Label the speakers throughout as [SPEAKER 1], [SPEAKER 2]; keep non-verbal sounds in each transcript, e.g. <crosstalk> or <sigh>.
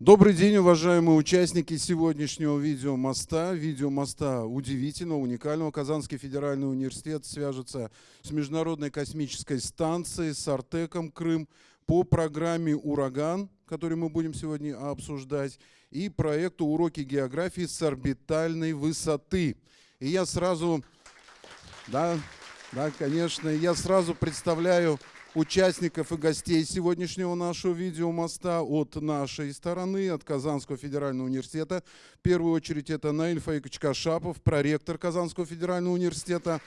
[SPEAKER 1] Добрый день, уважаемые участники сегодняшнего видеомоста. Видеомоста удивительного, уникального. Казанский федеральный университет свяжется с Международной космической станцией, с Артеком Крым по программе «Ураган», который мы будем сегодня обсуждать, и проекту «Уроки географии с орбитальной высоты». И я сразу, да, да, конечно, я сразу представляю участников и гостей сегодняшнего нашего видеомоста от нашей стороны, от Казанского федерального университета. В первую очередь это Наиль Фаикович Кашапов, проректор Казанского федерального университета.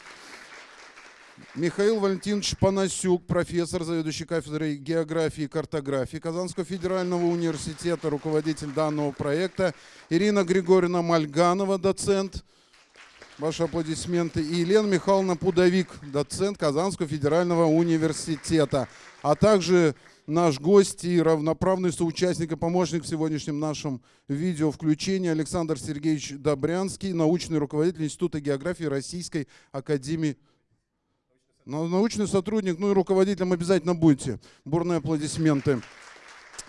[SPEAKER 1] Михаил Валентинович Панасюк, профессор, заведующий кафедрой географии и картографии Казанского федерального университета, руководитель данного проекта. Ирина Григорьевна Мальганова, доцент, Ваши аплодисменты. И Елена Михайловна Пудовик, доцент Казанского федерального университета, а также наш гость и равноправный соучастник и помощник в сегодняшнем нашем видео включении Александр Сергеевич Добрянский, научный руководитель Института географии Российской Академии. Научный сотрудник, ну и руководителем обязательно будете. Бурные аплодисменты.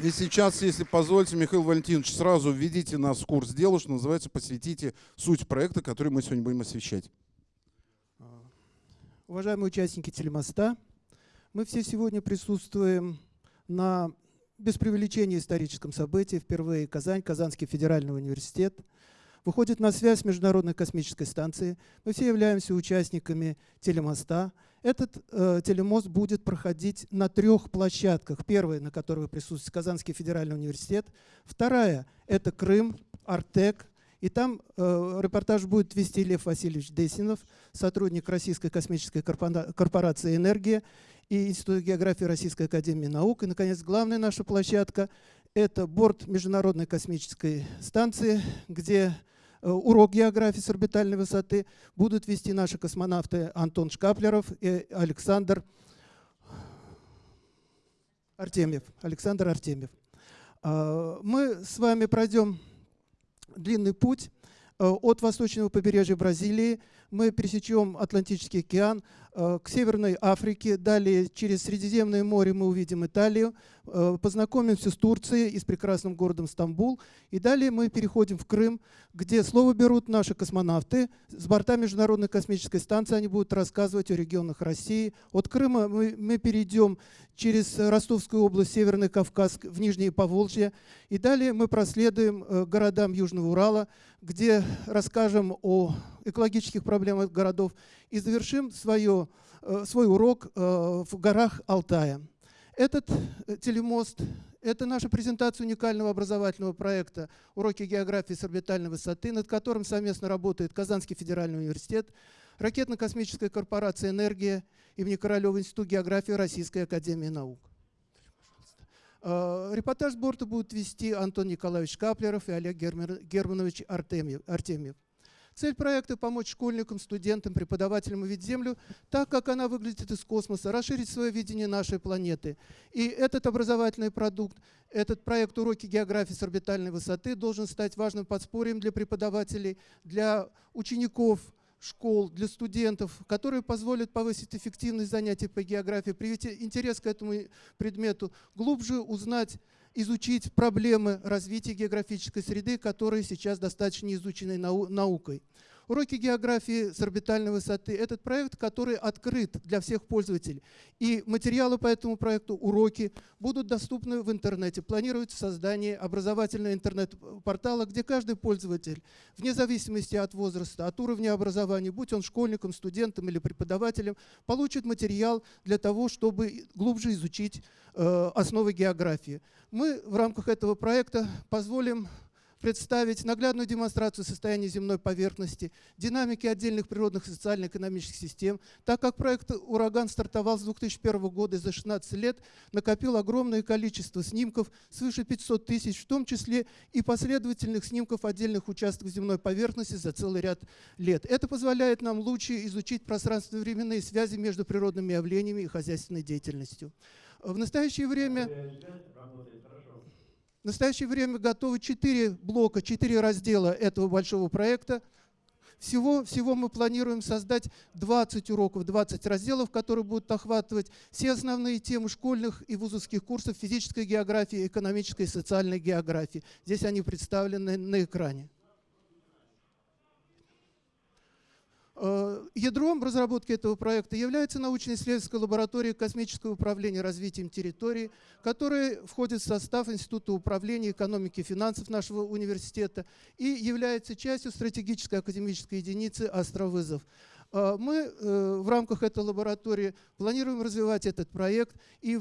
[SPEAKER 1] И сейчас, если позволите, Михаил Валентинович, сразу введите нас в курс дела, что называется, посвятите суть проекта, который мы сегодня будем освещать.
[SPEAKER 2] Уважаемые участники телемоста, мы все сегодня присутствуем на, без преувеличения, историческом событии. Впервые Казань, Казанский федеральный университет выходит на связь с Международной космической станцией. Мы все являемся участниками телемоста. Этот э, телемост будет проходить на трех площадках. Первая, на которой присутствует Казанский федеральный университет. Вторая – это Крым, Артек. И там э, репортаж будет вести Лев Васильевич Десинов, сотрудник Российской космической корпорации «Энергия» и Института географии Российской академии наук. И, наконец, главная наша площадка – это борт Международной космической станции, где урок географии с орбитальной высоты будут вести наши космонавты Антон Шкаплеров и Александр Артемьев. Александр Артемьев. А, мы с вами пройдем длинный путь э, от восточного побережья Бразилии. Мы пересечем Атлантический океан, Э, к Северной Африке, далее через Средиземное море мы увидим Италию, э, познакомимся с Турцией и с прекрасным городом Стамбул, и далее мы переходим в Крым, где слово берут наши космонавты. С борта Международной космической станции они будут рассказывать о регионах России. От Крыма мы, мы перейдем через Ростовскую область, Северный Кавказ, в Нижнее Поволжье, и далее мы проследуем э, городам Южного Урала, где расскажем о экологических проблемах городов и завершим свое, э, свой урок э, в горах Алтая. Этот э, телемост – это наша презентация уникального образовательного проекта «Уроки географии с орбитальной высоты», над которым совместно работает Казанский федеральный университет, ракетно-космическая корпорация «Энергия» имени Королева Институт географии Российской академии наук. Репортаж борта будут вести Антон Николаевич Каплеров и Олег Германович Артемьев. Цель проекта – помочь школьникам, студентам, преподавателям увидеть Землю так, как она выглядит из космоса, расширить свое видение нашей планеты. И этот образовательный продукт, этот проект «Уроки географии с орбитальной высоты» должен стать важным подспорьем для преподавателей, для учеников, школ, для студентов, которые позволят повысить эффективность занятий по географии, привить интерес к этому предмету, глубже узнать изучить проблемы развития географической среды, которые сейчас достаточно изучены нау наукой. Уроки географии с орбитальной высоты – этот проект, который открыт для всех пользователей. И материалы по этому проекту, уроки, будут доступны в интернете. Планируется создание образовательного интернет-портала, где каждый пользователь, вне зависимости от возраста, от уровня образования, будь он школьником, студентом или преподавателем, получит материал для того, чтобы глубже изучить э, основы географии. Мы в рамках этого проекта позволим представить наглядную демонстрацию состояния земной поверхности, динамики отдельных природных и социально-экономических систем. Так как проект «Ураган» стартовал с 2001 года и за 16 лет накопил огромное количество снимков, свыше 500 тысяч, в том числе и последовательных снимков отдельных участков земной поверхности за целый ряд лет. Это позволяет нам лучше изучить пространственно-временные связи между природными явлениями и хозяйственной деятельностью. В настоящее время в настоящее время готовы четыре блока, четыре раздела этого большого проекта. Всего, всего мы планируем создать 20 уроков, 20 разделов, которые будут охватывать все основные темы школьных и вузовских курсов физической географии, экономической и социальной географии. Здесь они представлены на экране. Э, ядром разработки этого проекта является научно-исследовательская лаборатория космического управления развитием территории, которая входит в состав Института управления экономики и финансов нашего университета и является частью стратегической академической единицы «Астровызов». Э, мы э, в рамках этой лаборатории планируем развивать этот проект и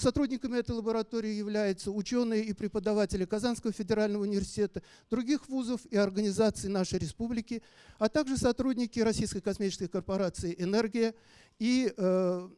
[SPEAKER 2] Сотрудниками этой лаборатории являются ученые и преподаватели Казанского федерального университета, других вузов и организаций нашей республики, а также сотрудники Российской космической корпорации «Энергия» и э,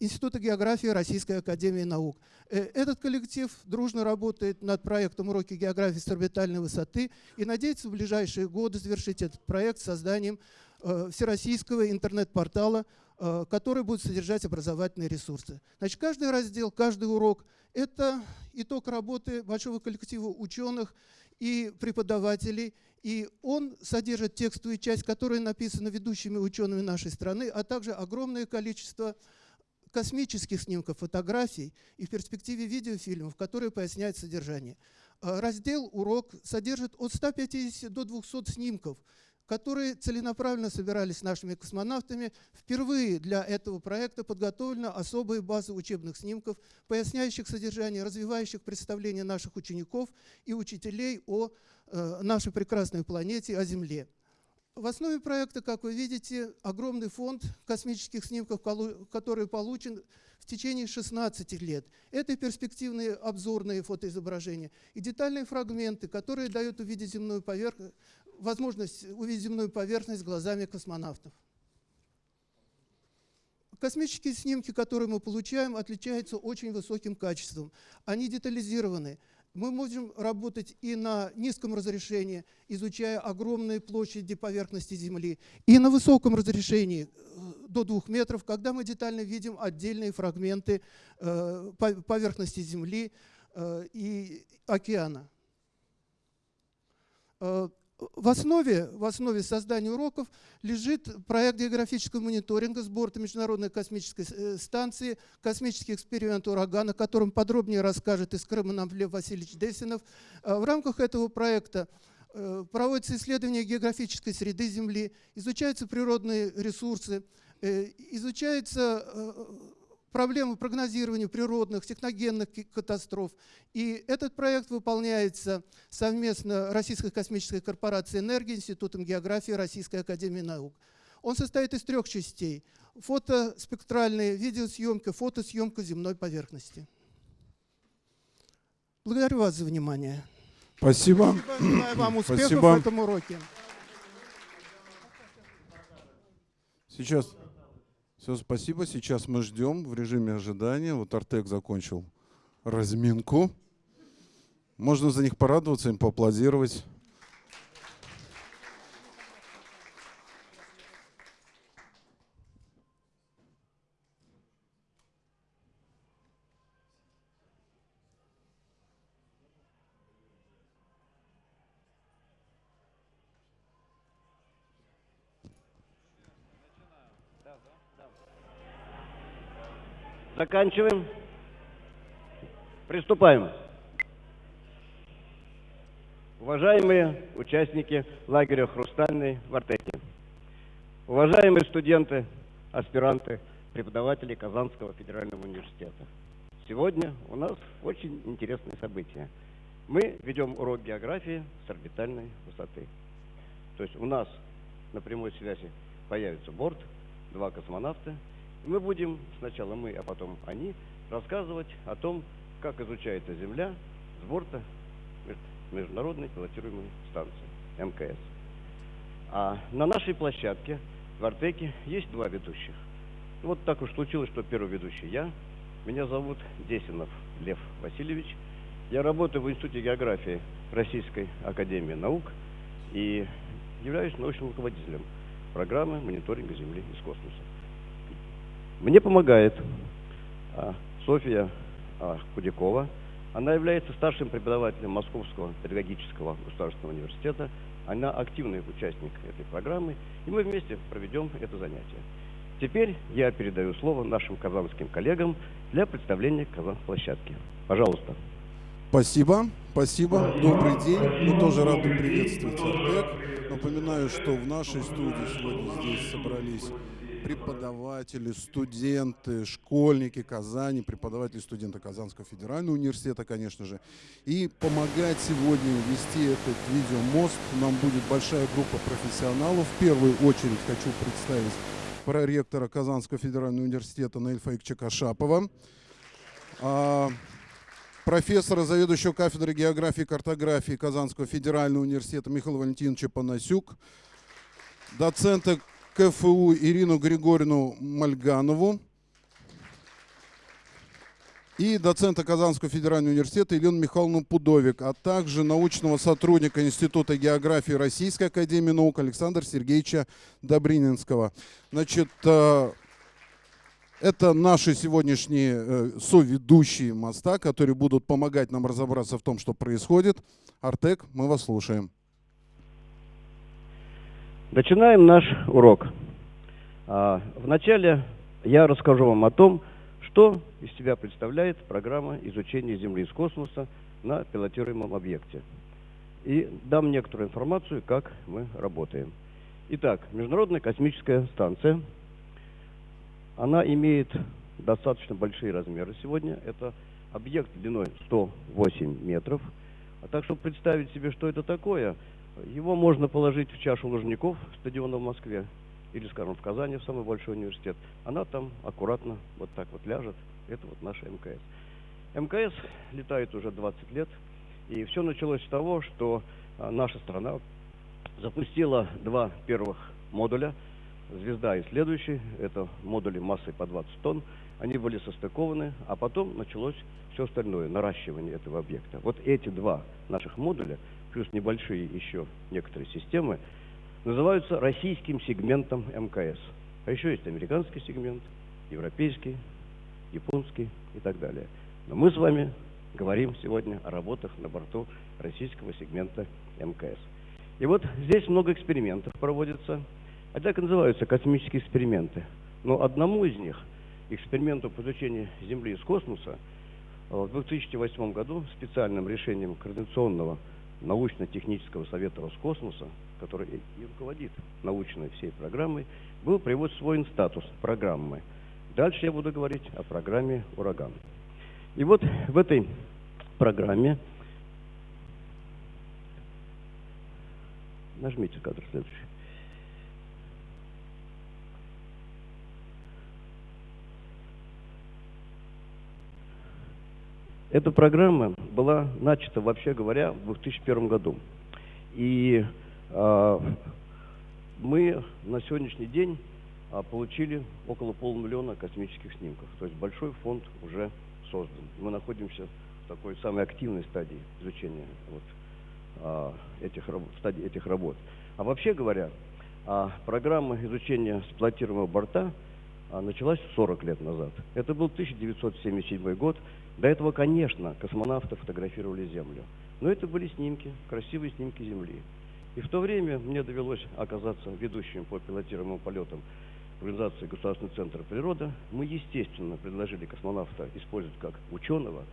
[SPEAKER 2] Института географии Российской академии наук. Э, этот коллектив дружно работает над проектом «Уроки географии с орбитальной высоты» и надеется в ближайшие годы завершить этот проект созданием э, всероссийского интернет-портала Э, который будет содержать образовательные ресурсы. Значит, каждый раздел, каждый урок – это итог работы большого коллектива ученых и преподавателей, и он содержит текстовую часть, которая написана ведущими учеными нашей страны, а также огромное количество космических снимков, фотографий и в перспективе видеофильмов, которые поясняют содержание. Э, раздел «Урок» содержит от 150 до 200 снимков – которые целенаправленно собирались нашими космонавтами. Впервые для этого проекта подготовлена особая база учебных снимков, поясняющих содержание, развивающих представления наших учеников и учителей о э, нашей прекрасной планете, о Земле. В основе проекта, как вы видите, огромный фонд космических снимков, который получен в течение 16 лет. Это перспективные обзорные фотоизображения и детальные фрагменты, которые дают увидеть земную поверхность, возможность увидеть земную поверхность глазами космонавтов. Космические снимки, которые мы получаем, отличаются очень высоким качеством. Они детализированы. Мы можем работать и на низком разрешении, изучая огромные площади поверхности Земли, и на высоком разрешении, э, до двух метров, когда мы детально видим отдельные фрагменты э, поверхности Земли э, и океана в основе, в основе создания уроков лежит проект географического мониторинга с борта Международной космической э, станции «Космический эксперимент «Ураган», о котором подробнее расскажет из Крыма нам Лев Васильевич Десинов. А в рамках этого проекта э, проводятся исследования географической среды Земли, изучаются природные ресурсы, э, изучается проблемы прогнозирования природных, техногенных катастроф. И этот проект выполняется совместно Российской космической корпорацией энергии, Институтом географии Российской академии наук. Он состоит из трех частей. Фотоспектральная видеосъемка, фотосъемка земной поверхности. Благодарю вас за внимание.
[SPEAKER 1] Спасибо.
[SPEAKER 2] Желаю вам <clears throat> успехов Спасибо. в этом уроке.
[SPEAKER 1] Сейчас. Все, спасибо. Сейчас мы ждем в режиме ожидания. Вот Артек закончил разминку. Можно за них порадоваться, им поаплодировать.
[SPEAKER 3] Заканчиваем. Приступаем. Уважаемые участники лагеря «Хрустальный» в Артеке, уважаемые студенты, аспиранты, преподаватели Казанского федерального университета. Сегодня у нас очень интересное событие. Мы ведем урок географии с орбитальной высоты. То есть у нас на прямой связи появится борт, два космонавта – мы будем, сначала мы, а потом они, рассказывать о том, как изучается Земля с борта Международной пилотируемой станции МКС. А на нашей площадке в Артеке есть два ведущих. Вот так уж случилось, что первый ведущий я. Меня зовут Десинов Лев Васильевич. Я работаю в Институте географии Российской Академии Наук и являюсь научным руководителем программы мониторинга Земли из космоса. Мне помогает а, Софья а, Худякова. Она является старшим преподавателем Московского педагогического государственного университета, Она активный участник этой программы, и мы вместе проведем это занятие. Теперь я передаю слово нашим казанским коллегам для представления Казан-площадки. Пожалуйста.
[SPEAKER 1] Спасибо, спасибо. Добрый день. Мы тоже рады приветствовать Артек. Напоминаю, что в нашей студии сегодня здесь собрались преподаватели, студенты, школьники Казани, преподаватели, студенты Казанского федерального университета, конечно же. И помогать сегодня вести этот видеомост нам будет большая группа профессионалов. В первую очередь хочу представить проректора Казанского федерального университета Наиль Фаикчика Шапова, а, профессора, заведующего кафедрой географии и картографии Казанского федерального университета Михаила Валентиновича Панасюк, доцента КФУ Ирину Григорьевну Мальганову и доцента Казанского федерального университета Елену Михайловну Пудовик, а также научного сотрудника Института географии Российской академии наук Александра Сергеевича Добрининского. Значит, э, это наши сегодняшние э, соведущие моста, которые будут помогать нам разобраться в том, что происходит. Артек, мы вас слушаем.
[SPEAKER 3] Начинаем наш урок. А, вначале я расскажу вам о том, что из себя представляет программа изучения Земли из космоса на пилотируемом объекте. И дам некоторую информацию, как мы работаем. Итак, Международная космическая станция, она имеет достаточно большие размеры сегодня. Это объект длиной 108 метров. А так, чтобы представить себе, что это такое – его можно положить в чашу Лужников стадиона в Москве или, скажем, в Казани, в самый большой университет. Она там аккуратно вот так вот ляжет. Это вот наша МКС. МКС летает уже 20 лет. И все началось с того, что а, наша страна запустила два первых модуля. Звезда и следующий. Это модули массой по 20 тонн. Они были состыкованы, а потом началось все остальное, наращивание этого объекта. Вот эти два наших модуля – плюс небольшие еще некоторые системы, называются российским сегментом МКС. А еще есть американский сегмент, европейский, японский и так далее. Но мы с вами говорим сегодня о работах на борту российского сегмента МКС. И вот здесь много экспериментов проводится. А так и называются космические эксперименты. Но одному из них, эксперименту по изучению Земли из космоса, в 2008 году специальным решением Координационного научно-технического совета Роскосмоса, который и руководит научной всей программой, был свой статус программы. Дальше я буду говорить о программе «Ураган». И вот в этой программе нажмите кадр следующий. Эта программа была начата, вообще говоря, в 2001 году. И э, мы на сегодняшний день э, получили около полумиллиона космических снимков. То есть большой фонд уже создан. Мы находимся в такой самой активной стадии изучения вот, э, этих, стадии этих работ. А вообще говоря, э, программа изучения сплотируемого борта началась 40 лет назад. Это был 1977 год. До этого, конечно, космонавты фотографировали Землю. Но это были снимки, красивые снимки Земли. И в то время мне довелось оказаться ведущим по пилотируемым полетам организации Государственный центр природы. Мы, естественно, предложили космонавта использовать как ученого,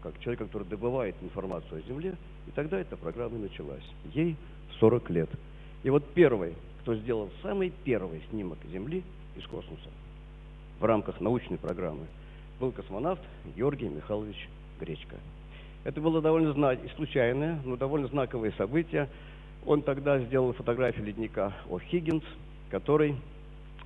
[SPEAKER 3] как человека, который добывает информацию о Земле. И тогда эта программа началась. Ей 40 лет. И вот первый, кто сделал самый первый снимок Земли из космоса в рамках научной программы – был космонавт Георгий Михайлович Гречко. Это было довольно случайное, но довольно знаковое событие. Он тогда сделал фотографию ледника О'Хиггинс, который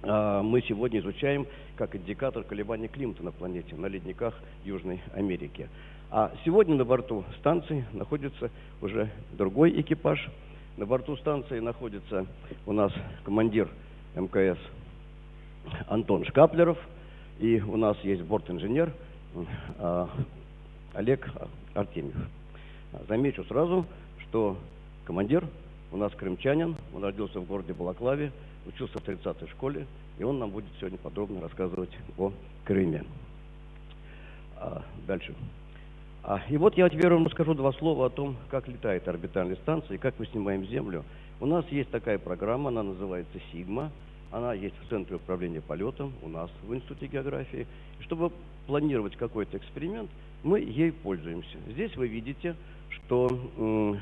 [SPEAKER 3] э, мы сегодня изучаем как индикатор колебаний климата на планете, на ледниках Южной Америки. А сегодня на борту станции находится уже другой экипаж. На борту станции находится у нас командир МКС Антон Шкаплеров – и у нас есть борт-инженер а, Олег Артемьев. Замечу сразу, что командир у нас крымчанин, он родился в городе Балаклаве, учился в 30-й школе, и он нам будет сегодня подробно рассказывать о Крыме. А, дальше. А, И вот я теперь вам расскажу два слова о том, как летает орбитальная станция и как мы снимаем Землю. У нас есть такая программа, она называется «Сигма». Она есть в Центре управления полетом, у нас в Институте географии. Чтобы планировать какой-то эксперимент, мы ей пользуемся. Здесь вы видите, что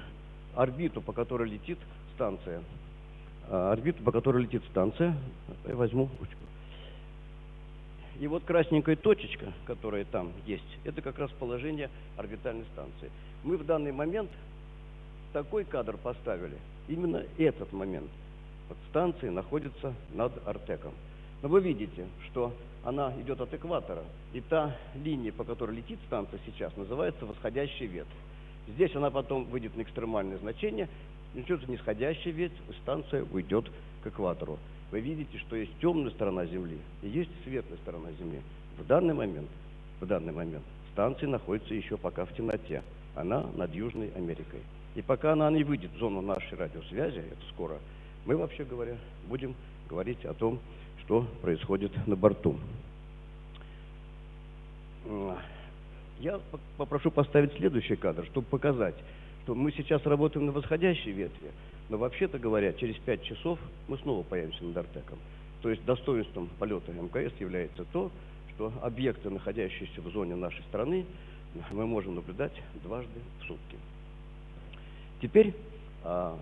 [SPEAKER 3] орбиту, по которой летит станция, а, орбиту, по которой летит станция, я возьму ручку. И вот красненькая точечка, которая там есть, это как раз положение орбитальной станции. Мы в данный момент такой кадр поставили, именно этот момент. Вот станция находится над Артеком. Но вы видите, что она идет от экватора, и та линия, по которой летит станция сейчас, называется восходящий ветвь. Здесь она потом выйдет на экстремальное значение, начнется нисходящий ветвь, и станция уйдет к экватору. Вы видите, что есть темная сторона Земли и есть светлая сторона Земли. В данный момент, в данный момент станция находится еще пока в темноте. Она над Южной Америкой. И пока она не выйдет в зону нашей радиосвязи, это скоро, мы, вообще говоря, будем говорить о том, что происходит на борту. М, Я попрошу поставить следующий кадр, чтобы показать, что мы сейчас работаем на восходящей ветви, но вообще-то говоря, через 5 часов мы снова появимся над Артеком. То есть достоинством полета МКС является то, что объекты, находящиеся в зоне нашей страны, мы можем наблюдать дважды в сутки. Теперь, а,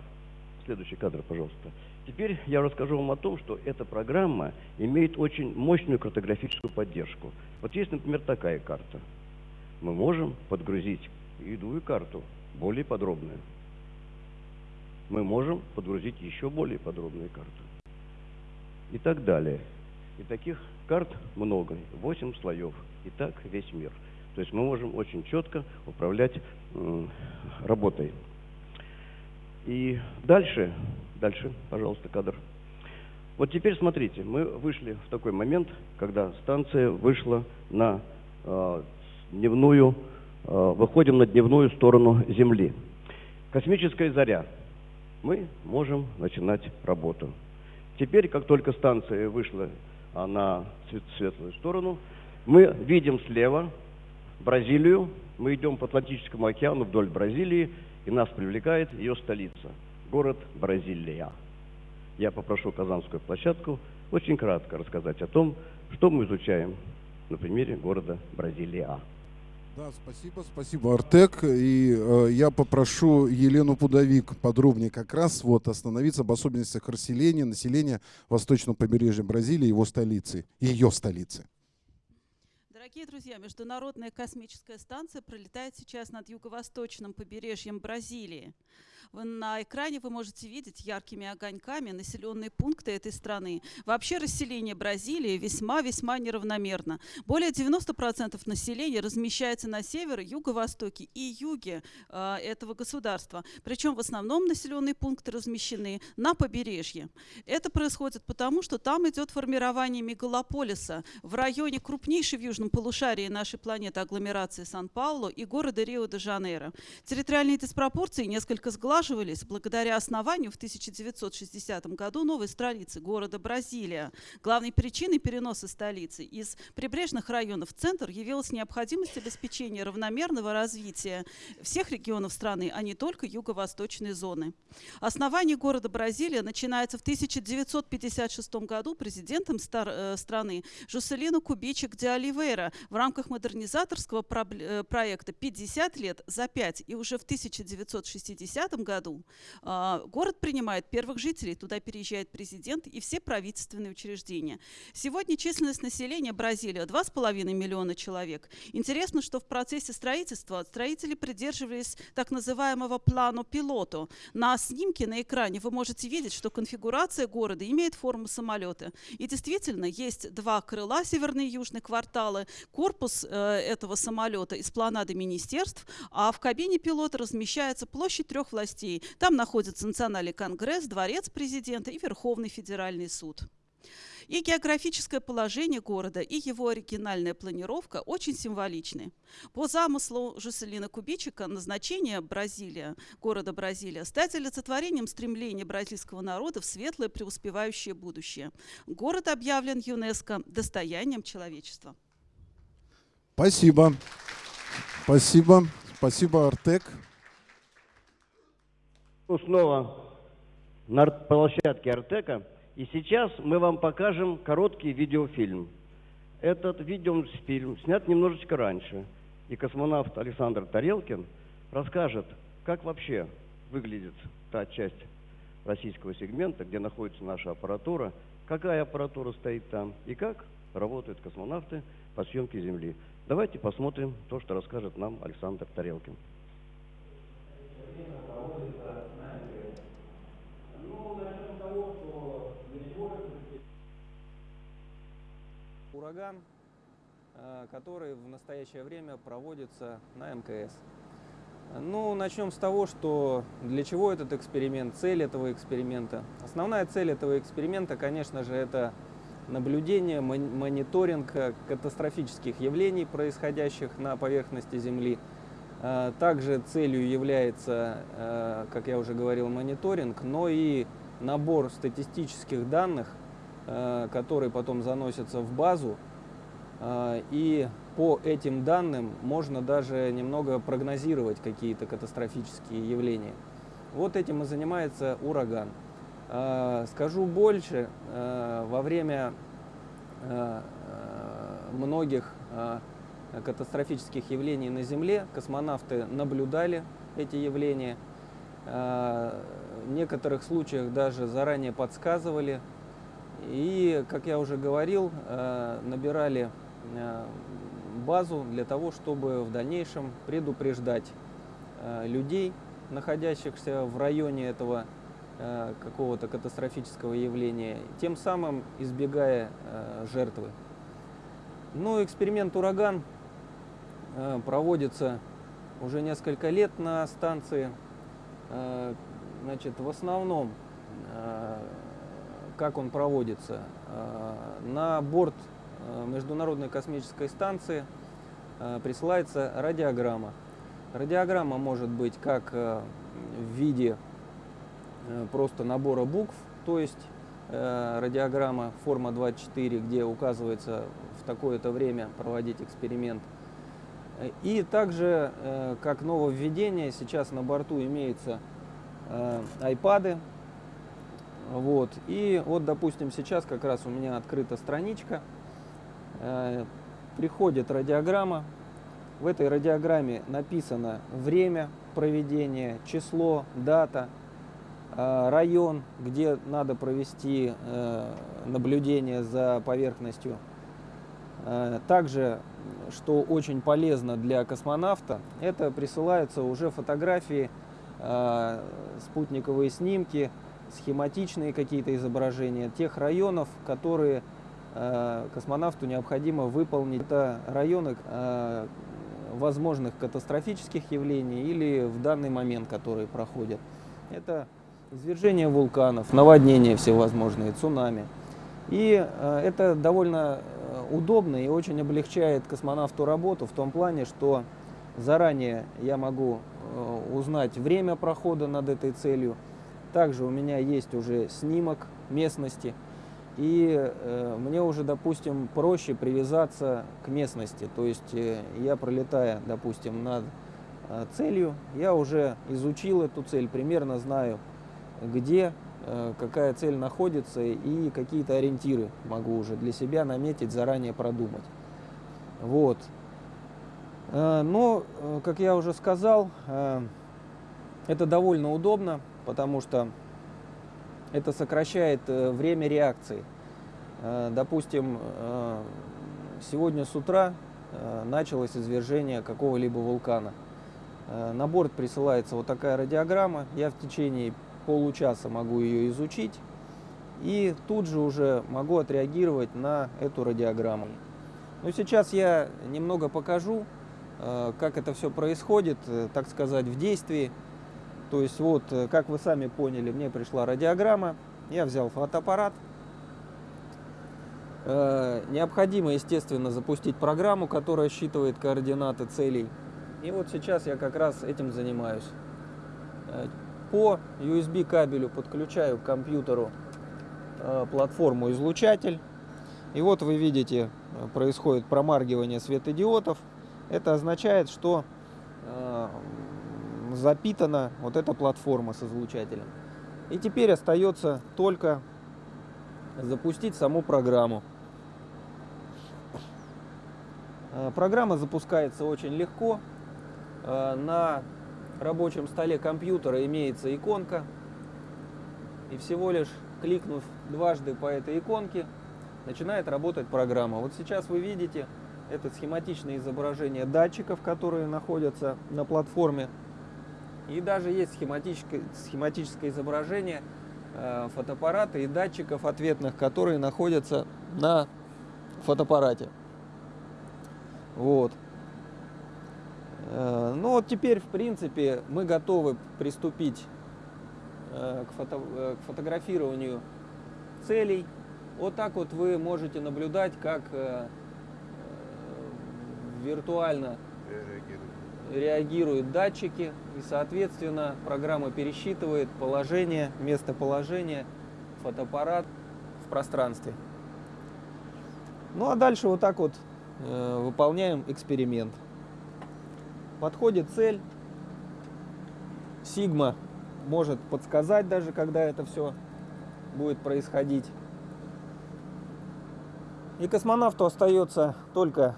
[SPEAKER 3] следующий кадр, пожалуйста. Теперь я расскажу вам о том, что эта программа имеет очень мощную картографическую поддержку. Вот есть, например, такая карта. Мы можем подгрузить другую карту, более подробную. Мы можем подгрузить еще более подробную карту. И так далее. И таких карт много, 8 слоев. И так весь мир. То есть мы можем очень четко управлять работой. И дальше, дальше, пожалуйста, кадр. Вот теперь смотрите, мы вышли в такой момент, когда станция вышла на э, дневную, э, выходим на дневную сторону Земли. Космическая заря. Мы можем начинать работу. Теперь, как только станция вышла на свет- светлую сторону, мы видим слева Бразилию, мы идем по Атлантическому океану вдоль Бразилии, и нас привлекает ее столица, город Бразилия. Я попрошу Казанскую площадку очень кратко рассказать о том, что мы изучаем на примере города Бразилия.
[SPEAKER 1] Да, спасибо, спасибо, Артек. И э, я попрошу Елену Пудовик подробнее как раз вот остановиться об особенностях расселения, населения восточного побережья Бразилии, его столицы, ее столицы.
[SPEAKER 4] Дорогие друзья, Международная космическая станция пролетает сейчас над юго-восточным побережьем Бразилии. На экране вы можете видеть яркими огоньками населенные пункты этой страны. Вообще расселение Бразилии весьма-весьма неравномерно. Более 90% населения размещается на севере, юго-востоке и юге э, этого государства. Причем в основном населенные пункты размещены на побережье. Это происходит потому, что там идет формирование мегалополиса в районе крупнейшей в южном полушарии нашей планеты агломерации Сан-Паулу и города Рио-де-Жанейро. Территориальные диспропорции несколько сглаживались благодаря основанию в 1960 году новой столицы города Бразилия. Главной причиной переноса столицы из прибрежных районов в центр явилась необходимость обеспечения равномерного развития всех регионов страны, а не только юго-восточной зоны. Основание города Бразилия начинается в 1956 году президентом э, страны Жуселино Кубичек де Оливейра в рамках модернизаторского э, проекта «50 лет за 5». И уже в 1960 году а, город принимает первых жителей, туда переезжает президент и все правительственные учреждения. Сегодня численность населения Бразилии 2,5 миллиона человек. Интересно, что в процессе строительства строители придерживались так называемого плану пилоту. На снимке на экране вы можете видеть, что конфигурация города имеет форму самолета. И действительно, есть два крыла, северный и южный кварталы, корпус э, этого самолета из планады министерств, а в кабине пилота размещается площадь трех властей. Там находится Национальный конгресс, дворец президента и Верховный федеральный суд. И географическое положение города, и его оригинальная планировка очень символичны. По замыслу Жуселина Кубичика назначение Бразилия, города Бразилия, стать олицетворением стремления бразильского народа в светлое преуспевающее будущее. Город объявлен ЮНЕСКО достоянием человечества.
[SPEAKER 1] Спасибо. Спасибо. Спасибо, Артек.
[SPEAKER 3] Ну, снова на площадке Артека. И сейчас мы вам покажем короткий видеофильм. Этот видеофильм снят немножечко раньше. И космонавт Александр Тарелкин расскажет, как вообще выглядит та часть российского сегмента, где находится наша аппаратура, какая аппаратура стоит там и как работают космонавты по съемке Земли. Давайте посмотрим то, что расскажет нам Александр Тарелкин.
[SPEAKER 5] Ураган, э, который в настоящее время проводится на мкс. Ну, начнем с того, что для чего этот эксперимент, цель этого эксперимента. Основная цель этого эксперимента, конечно же, это наблюдение, мон- мониторинг э, катастрофических явлений, происходящих на поверхности Земли. Э, Также целью является, э, как я уже говорил, мониторинг, но и набор статистических данных, э, которые потом заносятся в базу. И по этим данным можно даже немного прогнозировать какие-то катастрофические явления. Вот этим и занимается ураган. Скажу больше, во время многих катастрофических явлений на Земле космонавты наблюдали эти явления. Э, В некоторых случаях даже заранее подсказывали. И, как я уже говорил, э, набирали э, базу для того, чтобы в дальнейшем предупреждать э, людей, находящихся в районе этого э, какого-то катастрофического явления, тем самым избегая э, жертвы. Ну, эксперимент «Ураган» э, проводится уже несколько лет на станции. Э, Значит, в основном, э, как он проводится? Э, На борт э, Международной космической станции э, присылается радиограмма. Радиограмма может быть как э, в виде э, просто набора букв, то есть э, радиограмма форма 24, где указывается в такое-то время проводить эксперимент. Э, И также, э, как нововведение, сейчас на борту имеются э, айпады. Вот. И вот, допустим, сейчас как раз у меня открыта страничка. Э, Приходит радиограмма. В этой радиограмме написано время проведения, число, дата, э, район, где надо провести э, наблюдение за поверхностью. Э, Также, что очень полезно для космонавта, это присылаются уже фотографии, э, спутниковые снимки, схематичные какие-то изображения тех районов, которые э, космонавту необходимо выполнить. Это районы э, возможных катастрофических явлений или в данный момент, которые проходят. Это извержение вулканов, наводнения всевозможные, цунами. И э, это довольно удобно и очень облегчает космонавту работу в том плане, что заранее я могу э, узнать время прохода над этой целью. Также у меня есть уже снимок местности. И э, мне уже, допустим, проще привязаться к местности. То есть э, я пролетая, допустим, над целью, я уже изучил эту цель, примерно знаю, где какая цель находится и какие-то ориентиры могу уже для себя наметить, заранее продумать. Вот. Э, Но, э, как я уже сказал, э, это довольно удобно, потому что это сокращает э, время реакции. Э, Допустим, э, сегодня с утра э, началось извержение какого-либо вулкана. Э, На борт присылается вот такая радиограмма. Я в течение получаса могу ее изучить и тут же уже могу отреагировать на эту радиограмму. Ну, сейчас я немного покажу, э, как это все происходит, э, так сказать, в действии. То есть вот, э, как вы сами поняли, мне пришла радиограмма, я взял фотоаппарат. Необходимо, естественно, запустить программу, которая считывает координаты целей. И вот сейчас я как раз этим занимаюсь. По USB кабелю подключаю к компьютеру э, платформу излучатель. И вот вы видите, э, происходит промаргивание светодиодов. Это означает, что э, запитана вот эта платформа с излучателем. И теперь остается только запустить саму программу. Программа запускается очень легко. На рабочем столе компьютера имеется иконка. И всего лишь кликнув дважды по этой иконке, начинает работать программа. Вот сейчас вы видите, это схематичное изображение датчиков, которые находятся на платформе. И даже есть схематическое, схематическое изображение э, фотоаппарата и датчиков ответных, которые находятся на фотоаппарате. Вот. Э, ну вот теперь, в принципе, мы готовы приступить э, к, фото, э, к фотографированию целей. Вот так вот вы можете наблюдать, как виртуально реагируют датчики, и, соответственно, программа пересчитывает положение, местоположение фотоаппарат в пространстве. Ну а дальше вот так вот выполняем эксперимент. Подходит цель, Сигма может подсказать даже, когда это все будет происходить. И космонавту остается только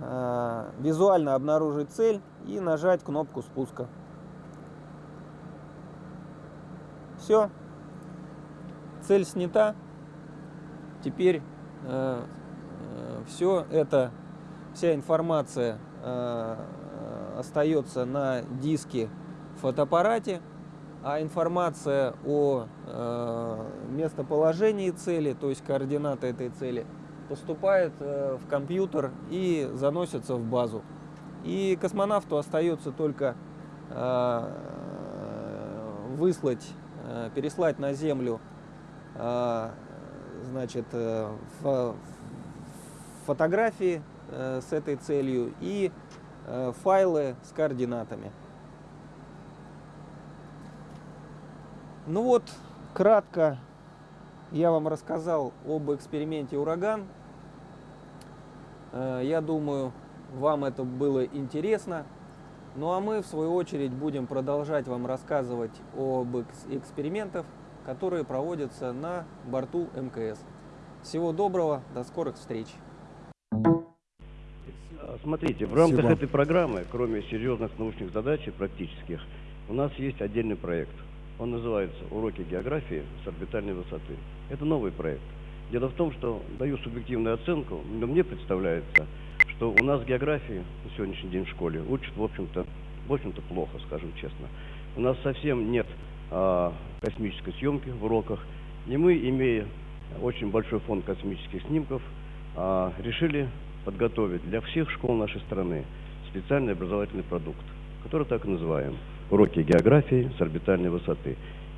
[SPEAKER 5] э, визуально обнаружить цель и нажать кнопку спуска. Все. Цель снята. Теперь э, э, все это, вся информация э, остается на диске в фотоаппарате, а информация о э, местоположении цели, то есть координаты этой цели, поступает э, в компьютер и заносится в базу. И космонавту остается только э, выслать, э, переслать на Землю э, значит, э, фо фотографии э, с этой целью и файлы с координатами. Ну вот, кратко я вам рассказал об эксперименте «Ураган». Э, я думаю, вам это было интересно. Ну а мы, в свою очередь, будем продолжать вам рассказывать об экспериментах, которые проводятся на борту МКС. Всего доброго, до скорых встреч!
[SPEAKER 3] Смотрите, в рамках
[SPEAKER 1] Спасибо.
[SPEAKER 3] этой программы, кроме серьезных научных задач и практических, у нас есть отдельный проект. Он называется «Уроки географии с орбитальной высоты». Это новый проект. Дело в том, что даю субъективную оценку, но мне представляется, что у нас географии на сегодняшний день в школе учат, в общем-то, в общем-то плохо, скажем честно. У нас совсем нет а, космической съемки в уроках, и мы, имея очень большой фонд космических снимков, а, решили подготовить для всех школ нашей страны специальный образовательный продукт, который так и называем «Уроки географии с орбитальной высоты».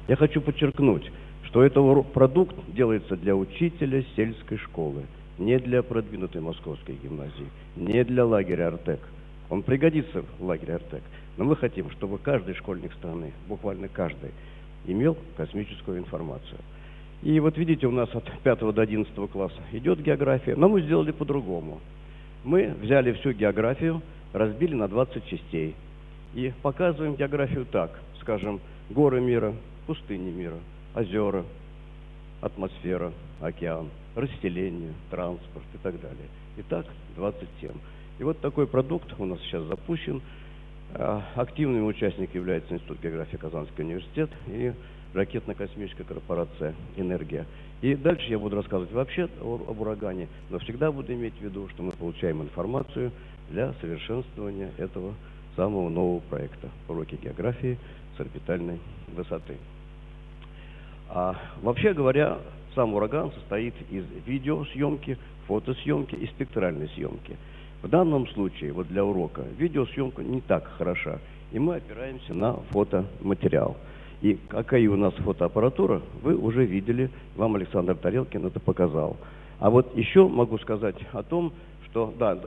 [SPEAKER 3] Я хочу подчеркнуть, что этот продукт делается для учителя сельской школы, не для продвинутой московской гимназии, не для лагеря «Артек». Он пригодится в лагере «Артек», но мы хотим, чтобы каждый школьник страны, буквально каждый, имел космическую информацию. И вот видите, у нас от 5 до 11 класса идет география, но мы сделали по-другому. Мы взяли всю географию, разбили на 20 частей и показываем географию так, скажем, горы мира, пустыни мира, озера, атмосфера, океан, расселение, транспорт и так далее. Итак, 20 тем. И вот такой продукт у нас сейчас запущен. А, Активным участником является Институт географии Казанский университет и ракетно-космическая корпорация «Энергия». И дальше я буду рассказывать вообще об урагане, но всегда буду иметь в виду, что мы получаем информацию для совершенствования этого самого нового проекта «Уроки географии с орбитальной высоты». А, вообще говоря, сам ураган состоит из видеосъемки, фотосъемки и спектральной съемки. В данном случае, вот для урока, видеосъемка не так хороша, и мы опираемся на фотоматериал. И какая у нас фотоаппаратура, вы уже видели, вам Александр Тарелкин это показал. А вот еще могу сказать о том, что, да,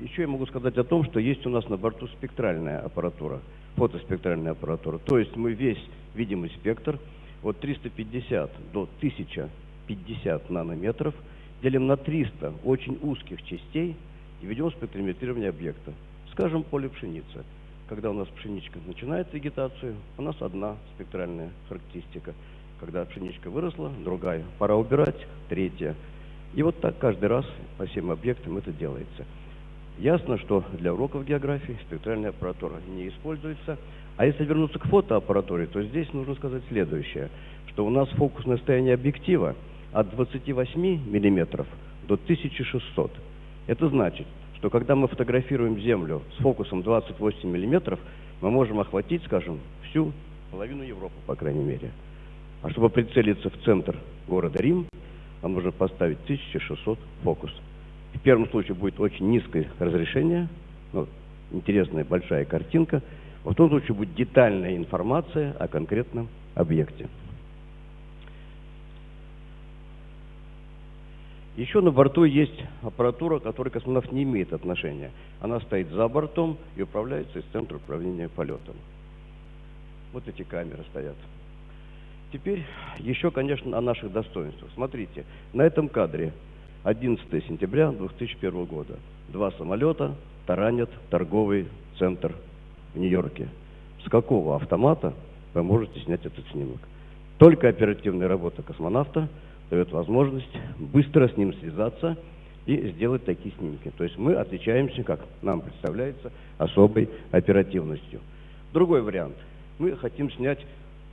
[SPEAKER 3] еще я могу сказать о том, что есть у нас на борту спектральная аппаратура, фотоспектральная аппаратура. То есть мы весь видимый спектр от 350 до 1050 нанометров делим на 300 очень узких частей, и ведем спектрометрирование объекта. Скажем, поле пшеницы. Когда у нас пшеничка начинает вегетацию, у нас одна спектральная характеристика. Когда пшеничка выросла, другая. Пора убирать, третья. И вот так каждый раз по всем объектам это делается. Ясно, что для уроков географии спектральная аппаратура не используется. А если вернуться к фотоаппаратуре, то здесь нужно сказать следующее, что у нас фокусное состояние объектива от 28 мм до 1600. Это значит, что когда мы фотографируем Землю с фокусом 28 мм, мы можем охватить, скажем, всю половину Европы, по крайней мере. А чтобы прицелиться в центр города Рим, нам нужно поставить 1600 фокус. В первом случае будет очень низкое разрешение, ну, интересная большая картинка. Во втором случае будет детальная информация о конкретном объекте. Еще на борту есть аппаратура, к которой космонавт не имеет отношения. Она стоит за бортом и управляется из центра управления полетом. Вот эти камеры стоят. Теперь еще, конечно, о наших достоинствах. Смотрите, на этом кадре 11 сентября 2001 года. Два самолета таранят торговый центр в Нью-Йорке. С какого автомата вы можете снять этот снимок? Только оперативная работа космонавта дает возможность быстро с ним связаться и сделать такие снимки. То есть мы отличаемся, как нам представляется, особой оперативностью. Другой вариант. Мы хотим снять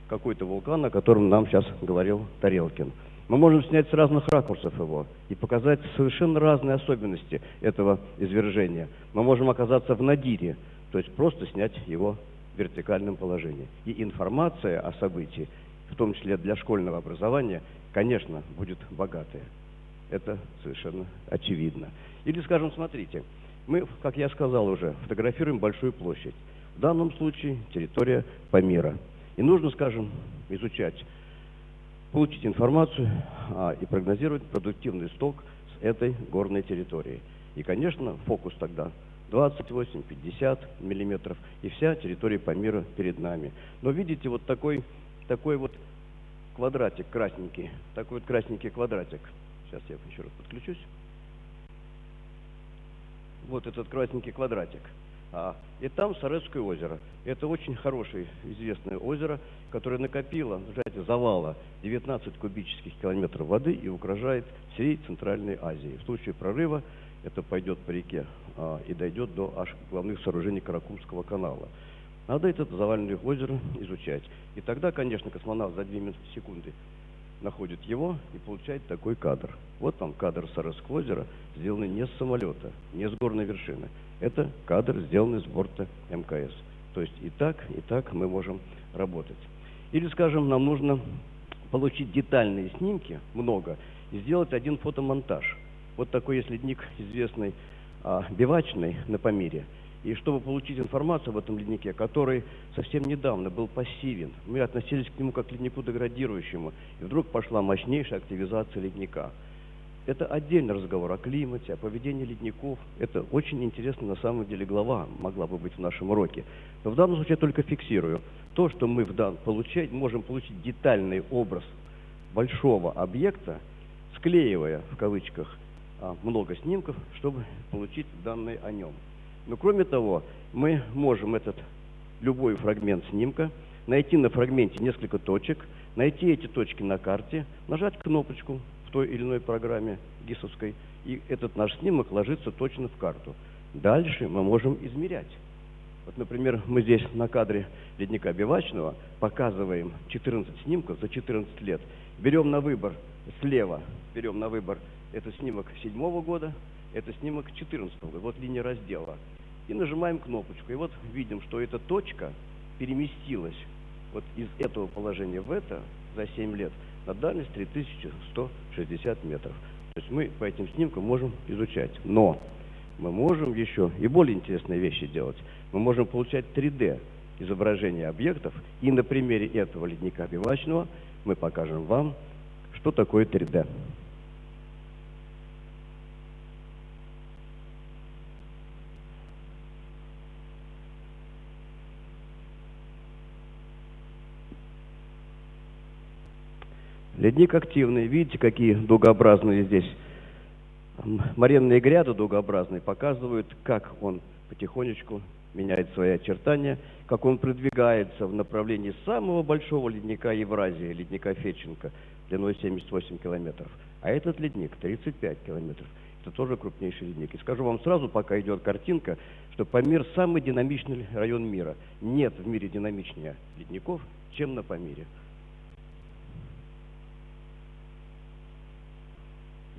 [SPEAKER 3] какой-то вулкан, о котором нам сейчас говорил Тарелкин. Мы можем снять с разных ракурсов его и показать совершенно разные особенности этого извержения. Мы можем оказаться в надире, то есть просто снять его в вертикальном положении. И информация о событии, в том числе для школьного образования, конечно, будет богатая. Это совершенно очевидно. Или, скажем, смотрите, мы, как я сказал уже, фотографируем большую площадь. В данном случае территория Памира. И нужно, скажем, изучать, получить информацию а, и прогнозировать продуктивный сток с этой горной территории. И, конечно, фокус тогда 28-50 миллиметров, и вся территория Памира перед нами. Но видите, вот такой, такой вот квадратик красненький, такой вот красненький квадратик. Сейчас я еще раз подключусь. Вот этот красненький квадратик. А, и там Сарецкое озеро. Это очень хорошее, известное озеро, которое накопило сжатии завала 19 кубических километров воды и угрожает всей Центральной Азии. В случае прорыва это пойдет по реке а, и дойдет до аж главных сооружений Каракумского канала. Надо это заваленное озеро изучать. И тогда, конечно, космонавт за 2 секунды находит его и получает такой кадр. Вот там кадр Сарасского озера, сделанный не с самолета, не с горной вершины. Это кадр, сделанный с борта МКС. То есть и так, и так мы можем работать. Или, скажем, нам нужно получить детальные снимки, много, и сделать один фотомонтаж. Вот такой есть ледник известный, а, бивачный на Памире – и чтобы получить информацию об этом леднике, который совсем недавно был пассивен, мы относились к нему как к леднику деградирующему, и вдруг пошла мощнейшая активизация ледника. Это отдельный разговор о климате, о поведении ледников. Это очень интересно на самом деле глава могла бы быть в нашем уроке. Но в данном случае я только фиксирую то, что мы в дан, получать, можем получить детальный образ большого объекта, склеивая в кавычках а, много снимков, чтобы получить данные о нем. Но кроме того, мы можем этот любой фрагмент снимка найти на фрагменте несколько точек, найти эти точки на карте, нажать кнопочку в той или иной программе ГИСовской, и этот наш снимок ложится точно в карту. Дальше мы можем измерять. Вот, например, мы здесь на кадре ледника Бивачного показываем 14 снимков за 14 лет. Берем на выбор слева, берем на выбор этот снимок седьмого года, это снимок 14 года, вот линия раздела. И нажимаем кнопочку. И вот видим, что эта точка переместилась вот из этого положения в это за 7 лет на дальность 3160 метров. То есть мы по этим снимкам можем изучать. Но мы можем еще и более интересные вещи делать. Мы можем получать 3D изображения объектов. И на примере этого ледника бивачного мы покажем вам, что такое 3D. Ледник активный. Видите, какие дугообразные здесь моренные гряды дугообразные показывают, как он потихонечку меняет свои очертания, как он продвигается в направлении самого большого ледника Евразии, ледника Феченко, длиной 78 километров. А этот ледник 35 километров. Это тоже крупнейший ледник. И скажу вам сразу, пока идет картинка, что Памир самый динамичный район мира. Нет в мире динамичнее ледников, чем на Памире.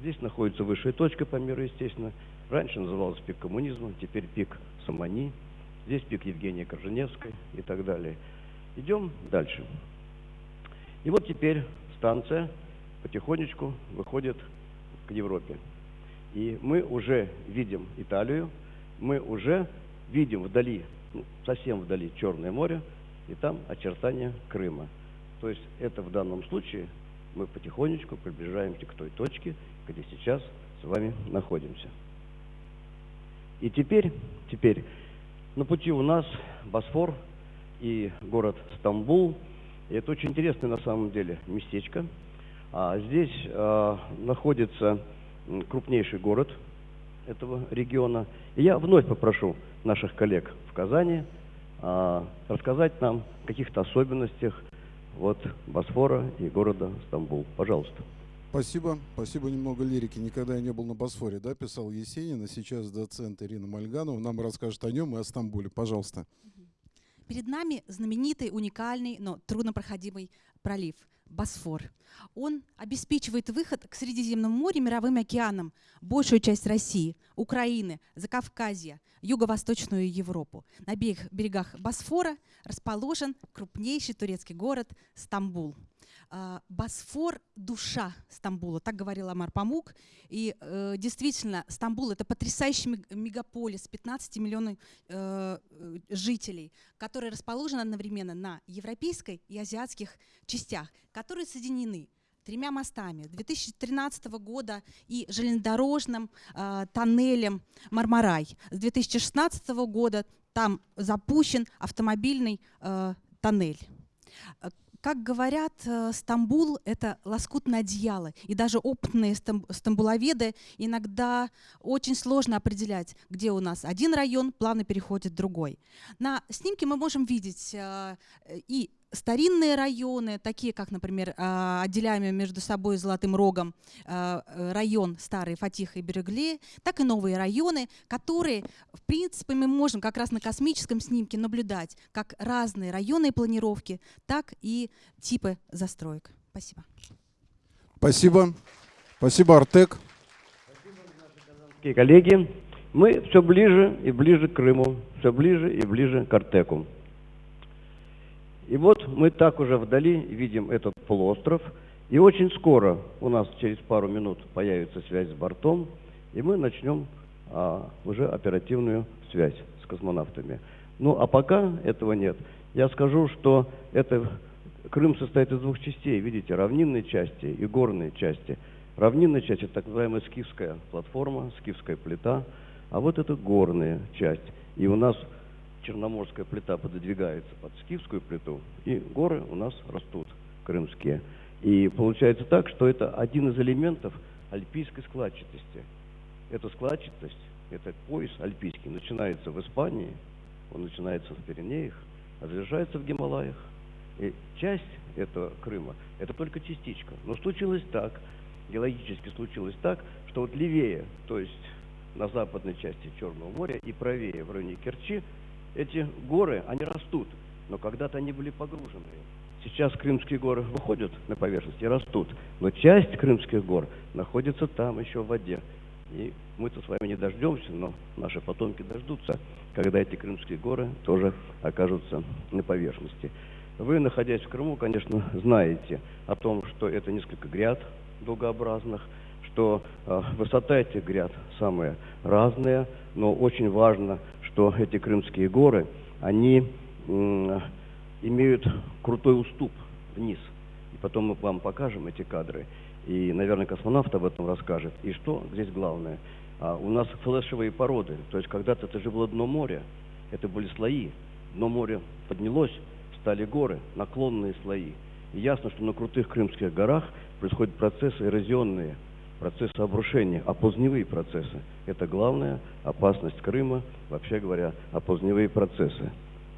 [SPEAKER 3] Здесь находится высшая точка Памира, естественно. Раньше называлась пик коммунизма, теперь пик Самани. Здесь пик Евгения Корженевской и так далее. Идем дальше. И вот теперь станция потихонечку выходит к Европе. И мы уже видим Италию, мы уже видим вдали, ну, совсем вдали Черное море, и там очертания Крыма. То есть это в данном случае мы потихонечку приближаемся к той точке, где сейчас с вами находимся. И теперь, теперь на пути у нас Босфор и город Стамбул. И это очень интересное на самом деле местечко. А здесь а, находится крупнейший город этого региона. И я вновь попрошу наших коллег в Казани а, рассказать нам о каких-то особенностях вот Босфора и города Стамбул. Пожалуйста.
[SPEAKER 1] Спасибо. Спасибо. Немного лирики. Никогда я не был на Босфоре, да, писал Есенин, а сейчас доцент Ирина Мальганова нам расскажет о нем и о Стамбуле. Пожалуйста.
[SPEAKER 6] Перед нами знаменитый, уникальный, но труднопроходимый пролив Босфор. Он обеспечивает выход к Средиземному морю, мировым океанам, большую часть России, Украины, Закавказья, Юго-Восточную Европу. На берегах Босфора расположен крупнейший турецкий город Стамбул. А, Босфор – душа Стамбула, так говорил Амар Памук. И э, действительно, Стамбул – это потрясающий мег- мегаполис, 15 миллионов э, э, жителей, который расположен одновременно на европейской и азиатских частях, которые соединены тремя мостами 2013 года и железнодорожным э, тоннелем Мармарай. С 2016 года там запущен автомобильный э, тоннель. Как говорят, э, Стамбул – это лоскутное одеяло. И даже опытные стам- стамбуловеды иногда очень сложно определять, где у нас один район плавно переходит в другой. На снимке мы можем видеть э, и старинные районы, такие как, например, э, отделяемые между собой Золотым Рогом э, э, район Старый Фатиха и Берегли, так и новые районы, которые, в принципе, мы можем как раз на космическом снимке наблюдать как разные районные планировки, так и типы застроек. Спасибо.
[SPEAKER 1] Спасибо. Спасибо, Артек.
[SPEAKER 3] Дорогие коллеги, мы все ближе и ближе к Крыму, все ближе и ближе к Артеку. И вот мы так уже вдали видим этот полуостров. И очень скоро у нас через пару минут появится связь с бортом, и мы начнем а, уже оперативную связь с космонавтами. Ну а пока этого нет. Я скажу, что это Крым состоит из двух частей, видите, равнинной части и горной части. Равнинная часть это так называемая скифская платформа, скифская плита, а вот это горная часть. И у нас черноморская плита пододвигается под скифскую плиту, и горы у нас растут крымские. И получается так, что это один из элементов альпийской складчатости. Эта складчатость, этот пояс альпийский начинается в Испании, он начинается в Пиренеях, а завершается в Гималаях. И часть этого Крыма – это только частичка. Но случилось так, геологически случилось так, что вот левее, то есть на западной части Черного моря и правее в районе Керчи, эти горы, они растут, но когда-то они были погружены. Сейчас крымские горы выходят на поверхность и растут, но часть крымских гор находится там еще в воде. И мы-то с вами не дождемся, но наши потомки дождутся, когда эти крымские горы тоже окажутся на поверхности. Вы, находясь в Крыму, конечно, знаете о том, что это несколько гряд дугообразных, что э, высота этих гряд самая разная, но очень важно, что эти крымские горы, они имеют крутой уступ вниз. И потом мы вам покажем эти кадры. И, наверное, космонавт об этом расскажет. И что здесь главное? А, у нас флешевые породы. То есть когда-то это же было дно моря. Это были слои. Дно моря поднялось, стали горы, наклонные слои. И ясно, что на крутых крымских горах происходят процессы эрозионные. Процессы обрушения, оползневые процессы. Это главная опасность Крыма, вообще говоря, оползневые процессы.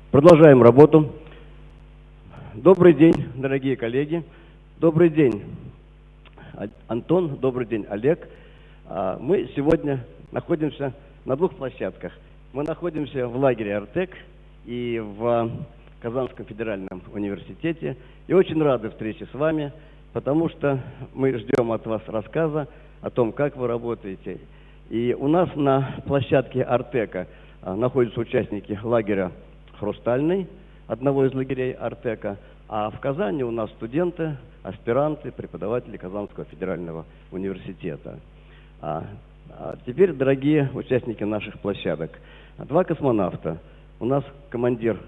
[SPEAKER 3] Продолжаем работу. Добрый день, дорогие коллеги. Добрый день, А- Антон. Добрый день, Олег. А, Мы сегодня находимся на двух площадках. Мы находимся в лагере «Артек» и в Казанском федеральном университете. И очень рады встрече с вами, потому что мы ждем от вас рассказа о том, как вы работаете. И у нас на площадке «Артека» а, находятся участники лагеря «Хрустальный», одного из лагерей «Артека», а в Казани у нас студенты, аспиранты, преподаватели Казанского федерального университета. А, а теперь, дорогие участники наших площадок, два космонавта. У нас командир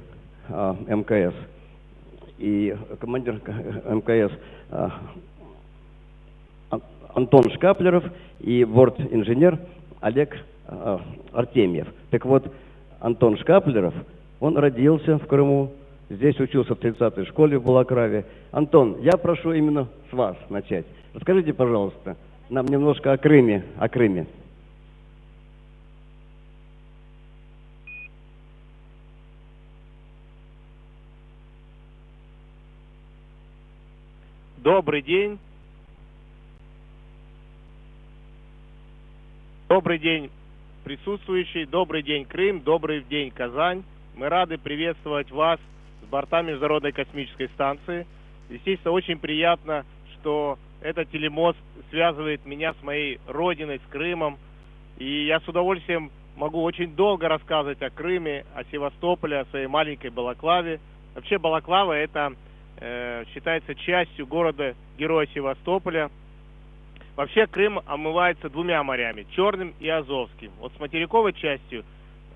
[SPEAKER 3] а, МКС и командир МКС Ан- Антон Шкаплеров и борт-инженер Олег а, Артемьев. Так вот, Антон Шкаплеров, он родился в Крыму, здесь учился в 30-й школе в Балаклаве. Антон, я прошу именно с вас начать. Расскажите, пожалуйста, нам немножко о Крыме, о Крыме.
[SPEAKER 7] Добрый день. Добрый день, присутствующие. Добрый день, Крым. Добрый день, Казань. Мы рады приветствовать вас с борта Международной космической станции. Естественно, очень приятно, что этот телемост связывает меня с моей родиной, с Крымом. И я с удовольствием могу очень долго рассказывать о Крыме, о Севастополе, о своей маленькой Балаклаве. Вообще Балаклава это считается частью города Героя Севастополя. Вообще Крым омывается двумя морями, Черным и Азовским. Вот с материковой частью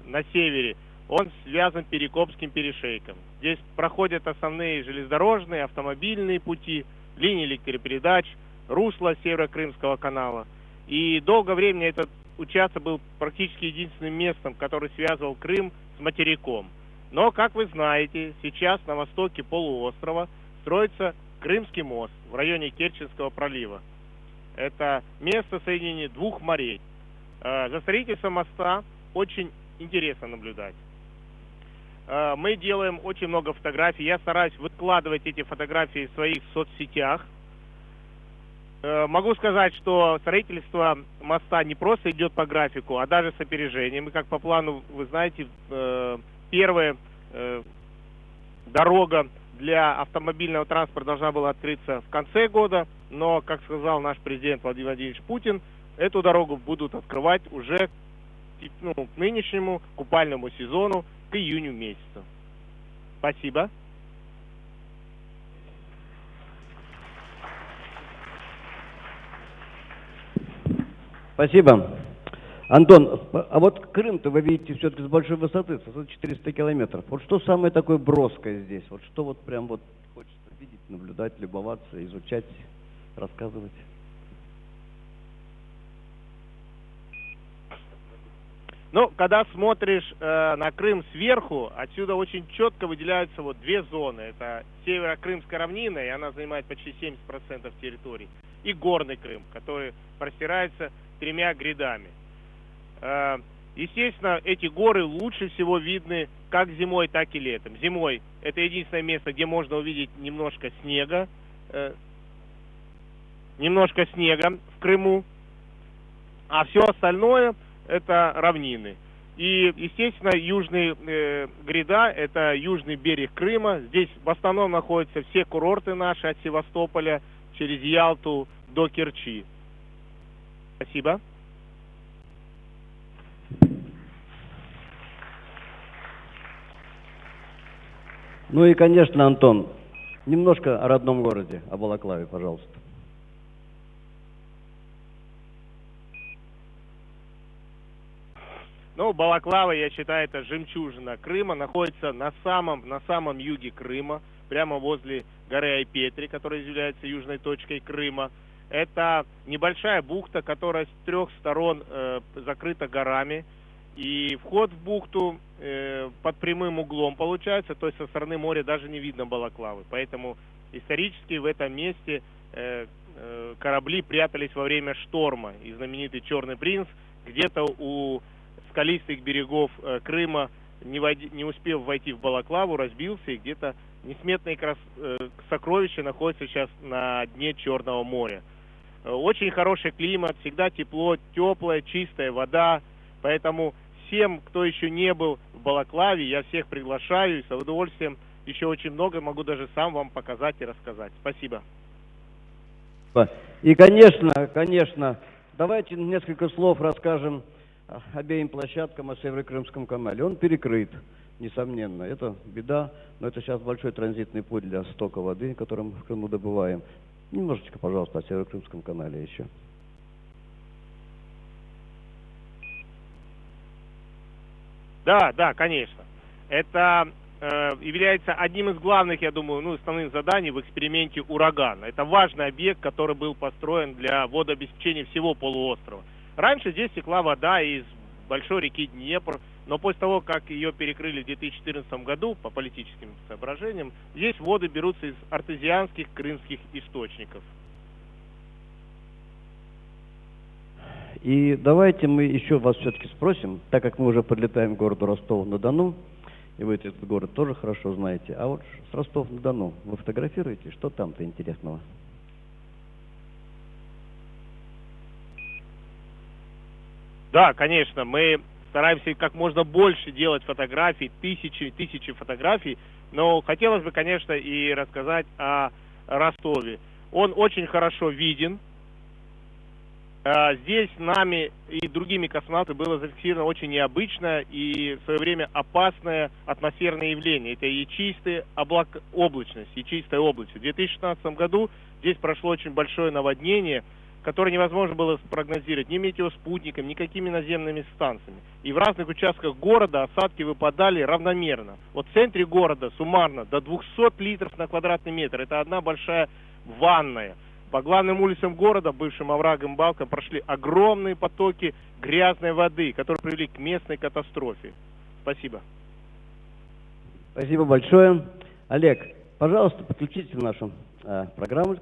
[SPEAKER 7] на севере он связан Перекопским перешейком. Здесь проходят основные железнодорожные, автомобильные пути, линии электропередач, русло Северо-Крымского канала. И долгое время этот участок был практически единственным местом, который связывал Крым с материком. Но, как вы знаете, сейчас на востоке полуострова строится Крымский мост в районе Керченского пролива. Это место соединения двух морей. Э, За строительством моста очень интересно наблюдать. Э, Мы делаем очень много фотографий. Я стараюсь выкладывать эти фотографии в своих соцсетях. Э, Могу сказать, что строительство моста не просто идет по графику, а даже с опережением. И как по плану, вы знаете, первая э, дорога для автомобильного транспорта должна была открыться в конце года, но, как сказал наш президент Владимир Владимирович Путин, эту дорогу будут открывать уже ну, к нынешнему купальному сезону, к июню месяцу. Спасибо.
[SPEAKER 3] Спасибо. Антон, а вот Крым-то вы видите все-таки с большой высоты, с высоты 400 километров. Вот что самое такое броское здесь? Вот что вот прям вот хочется видеть, наблюдать, любоваться, изучать, рассказывать?
[SPEAKER 7] Ну, когда смотришь э, на Крым сверху, отсюда очень четко выделяются вот две зоны. Это северо-крымская равнина, и она занимает почти 70% территории, и горный Крым, который простирается тремя грядами. Э, естественно, эти горы лучше всего видны как зимой, так и летом. Зимой это единственное место, где можно увидеть немножко снега, э, немножко снега в Крыму, а все остальное это равнины. И, естественно, южный э, гряда – это южный берег Крыма. Здесь в основном находятся все курорты наши от Севастополя через Ялту до Керчи. Спасибо.
[SPEAKER 3] Ну и, конечно, Антон, немножко о родном городе, о Балаклаве, пожалуйста.
[SPEAKER 7] Ну, Балаклава, я считаю, это жемчужина Крыма, находится на самом, на самом юге Крыма, прямо возле горы Айпетри, которая является южной точкой Крыма. Это небольшая бухта, которая с трех сторон э, закрыта горами. И вход в бухту э, под прямым углом получается, то есть со стороны моря даже не видно Балаклавы. Поэтому исторически в этом месте э, э, корабли прятались во время шторма. И знаменитый «Черный принц» где-то у скалистых берегов э, Крыма, не, войди, не успев войти в Балаклаву, разбился и где-то несметные крас... э, сокровища находятся сейчас на дне Черного моря. Э, очень хороший климат, всегда тепло, теплая, чистая вода. Поэтому всем, кто еще не был в Балаклаве, я всех приглашаю и с удовольствием еще очень много могу даже сам вам показать и рассказать. Спасибо.
[SPEAKER 3] И, конечно, конечно, давайте несколько слов расскажем обеим площадкам о Северо-Крымском канале. Он перекрыт, несомненно. Это беда, но это сейчас большой транзитный путь для стока воды, который мы в Крыму добываем. Немножечко, пожалуйста, о Северо-Крымском канале еще.
[SPEAKER 7] Да, да, конечно. Это э, является одним из главных, я думаю, ну, основных заданий в эксперименте «Ураган». Это важный объект, который был построен для водообеспечения всего полуострова. Раньше здесь текла вода из большой реки Днепр, но после того, как ее перекрыли в 2014 году по политическим соображениям, здесь воды берутся из артезианских крымских источников.
[SPEAKER 3] И давайте мы еще вас все-таки спросим, так как мы уже подлетаем к городу Ростов-на-Дону, и вы этот город тоже хорошо знаете, а вот с Ростов-на-Дону вы фотографируете, что там-то интересного?
[SPEAKER 7] Да, конечно, мы стараемся как можно больше делать фотографий, тысячи, тысячи фотографий, но хотелось бы, конечно, и рассказать о Ростове. Он очень хорошо виден, здесь нами и другими космонавтами было зафиксировано очень необычное и в свое время опасное атмосферное явление. Это ячистая облак... облачность, ячистая облачность. В 2016 году здесь прошло очень большое наводнение, которое невозможно было спрогнозировать ни метеоспутниками, ни какими наземными станциями. И в разных участках города осадки выпадали равномерно. Вот в центре города суммарно до 200 литров на квадратный метр. Это одна большая ванная. По главным улицам города, бывшим оврагам балкам, прошли огромные потоки грязной воды, которые привели к местной катастрофе. Спасибо.
[SPEAKER 3] Спасибо большое. Олег, пожалуйста, подключитесь в нашу э, программу,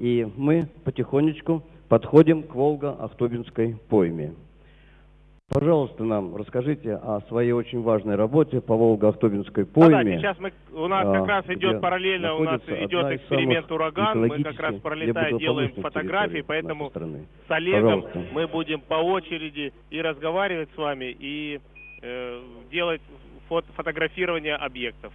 [SPEAKER 3] и мы потихонечку подходим к Волго-Ахтубинской пойме. Пожалуйста, нам расскажите о своей очень важной работе по Волго-Ахтубинской пойме.
[SPEAKER 7] А, да, сейчас мы, у нас как раз идет параллельно, у нас идет эксперимент «Ураган», мы как раз пролетая делаем фотографии, поэтому с Олегом Пожалуйста. мы будем по очереди и разговаривать с вами, и э, делать фото фотографирование объектов.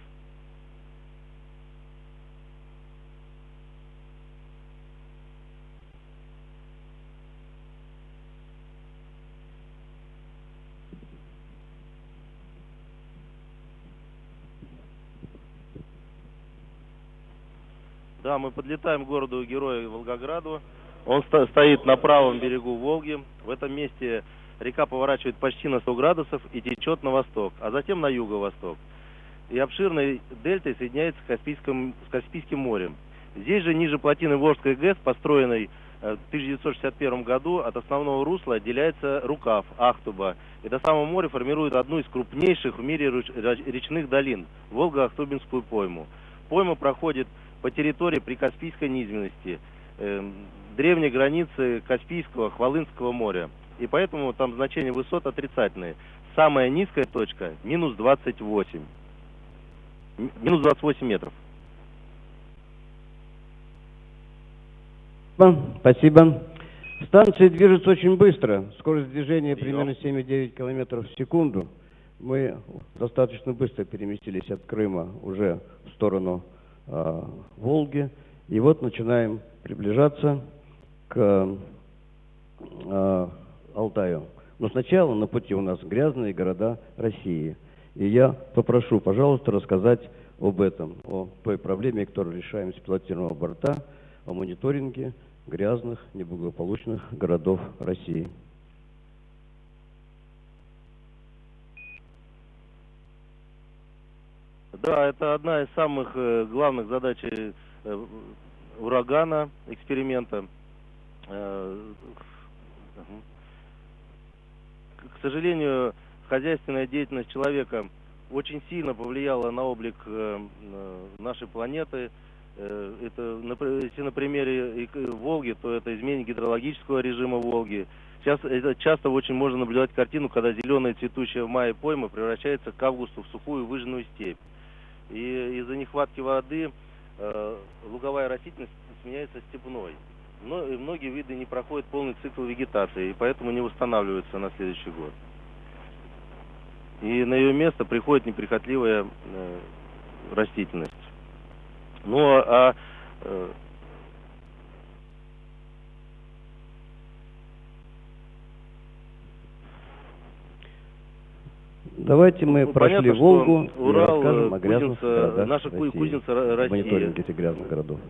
[SPEAKER 8] Да, мы подлетаем к городу Героя Волгограду. Он сто стоит на правом берегу Волги. В этом месте река поворачивает почти на 100 градусов и течет на восток, а затем на юго-восток. И обширной дельтой соединяется с Каспийским, с Каспийским морем. Здесь же, ниже плотины Волжской ГЭС, построенной э, в 1961 году, от основного русла отделяется рукав Ахтуба. И до самого моря формирует одну из крупнейших в мире речных долин – Волго-Ахтубинскую пойму. Пойма проходит по территории прикаспийской низменности, э, древней границы Каспийского, Хвалынского моря. И поэтому там значения высот отрицательные. Самая низкая точка минус 28. Минус 28 метров.
[SPEAKER 3] Спасибо. Станция движется очень быстро. Скорость движения примерно 7,9 км в секунду. Мы достаточно быстро переместились от Крыма уже в сторону э, Волги. И вот начинаем приближаться к э, Алтаю. Но сначала на пути у нас грязные города России. И я попрошу, пожалуйста, рассказать об этом, о той проблеме, которую решаем с пилотируемого борта, о мониторинге грязных, неблагополучных городов России.
[SPEAKER 8] Да, это одна из самых э, главных задач э, урагана, эксперимента. Э, к сожалению, хозяйственная деятельность человека очень сильно повлияла на облик нашей планеты. Это, если на примере Волги, то это изменение гидрологического режима Волги. Сейчас это часто очень можно наблюдать картину, когда зеленая цветущая в мае пойма превращается к августу в сухую выжженную степь. И из-за нехватки воды э, луговая растительность сменяется степной. Но и многие виды не проходят полный цикл вегетации, и поэтому не восстанавливаются на следующий год. И на ее место приходит неприхотливая э, растительность. Ну а э,
[SPEAKER 9] Давайте мы
[SPEAKER 8] Ну,
[SPEAKER 9] прошли
[SPEAKER 8] понятно,
[SPEAKER 9] Волгу и
[SPEAKER 8] Урал,
[SPEAKER 9] расскажем о
[SPEAKER 8] э,
[SPEAKER 9] грязных
[SPEAKER 8] кузница,
[SPEAKER 9] городах
[SPEAKER 8] наша
[SPEAKER 9] России.
[SPEAKER 8] кузница Ро- России.
[SPEAKER 9] Мониторинг этих грязных городов.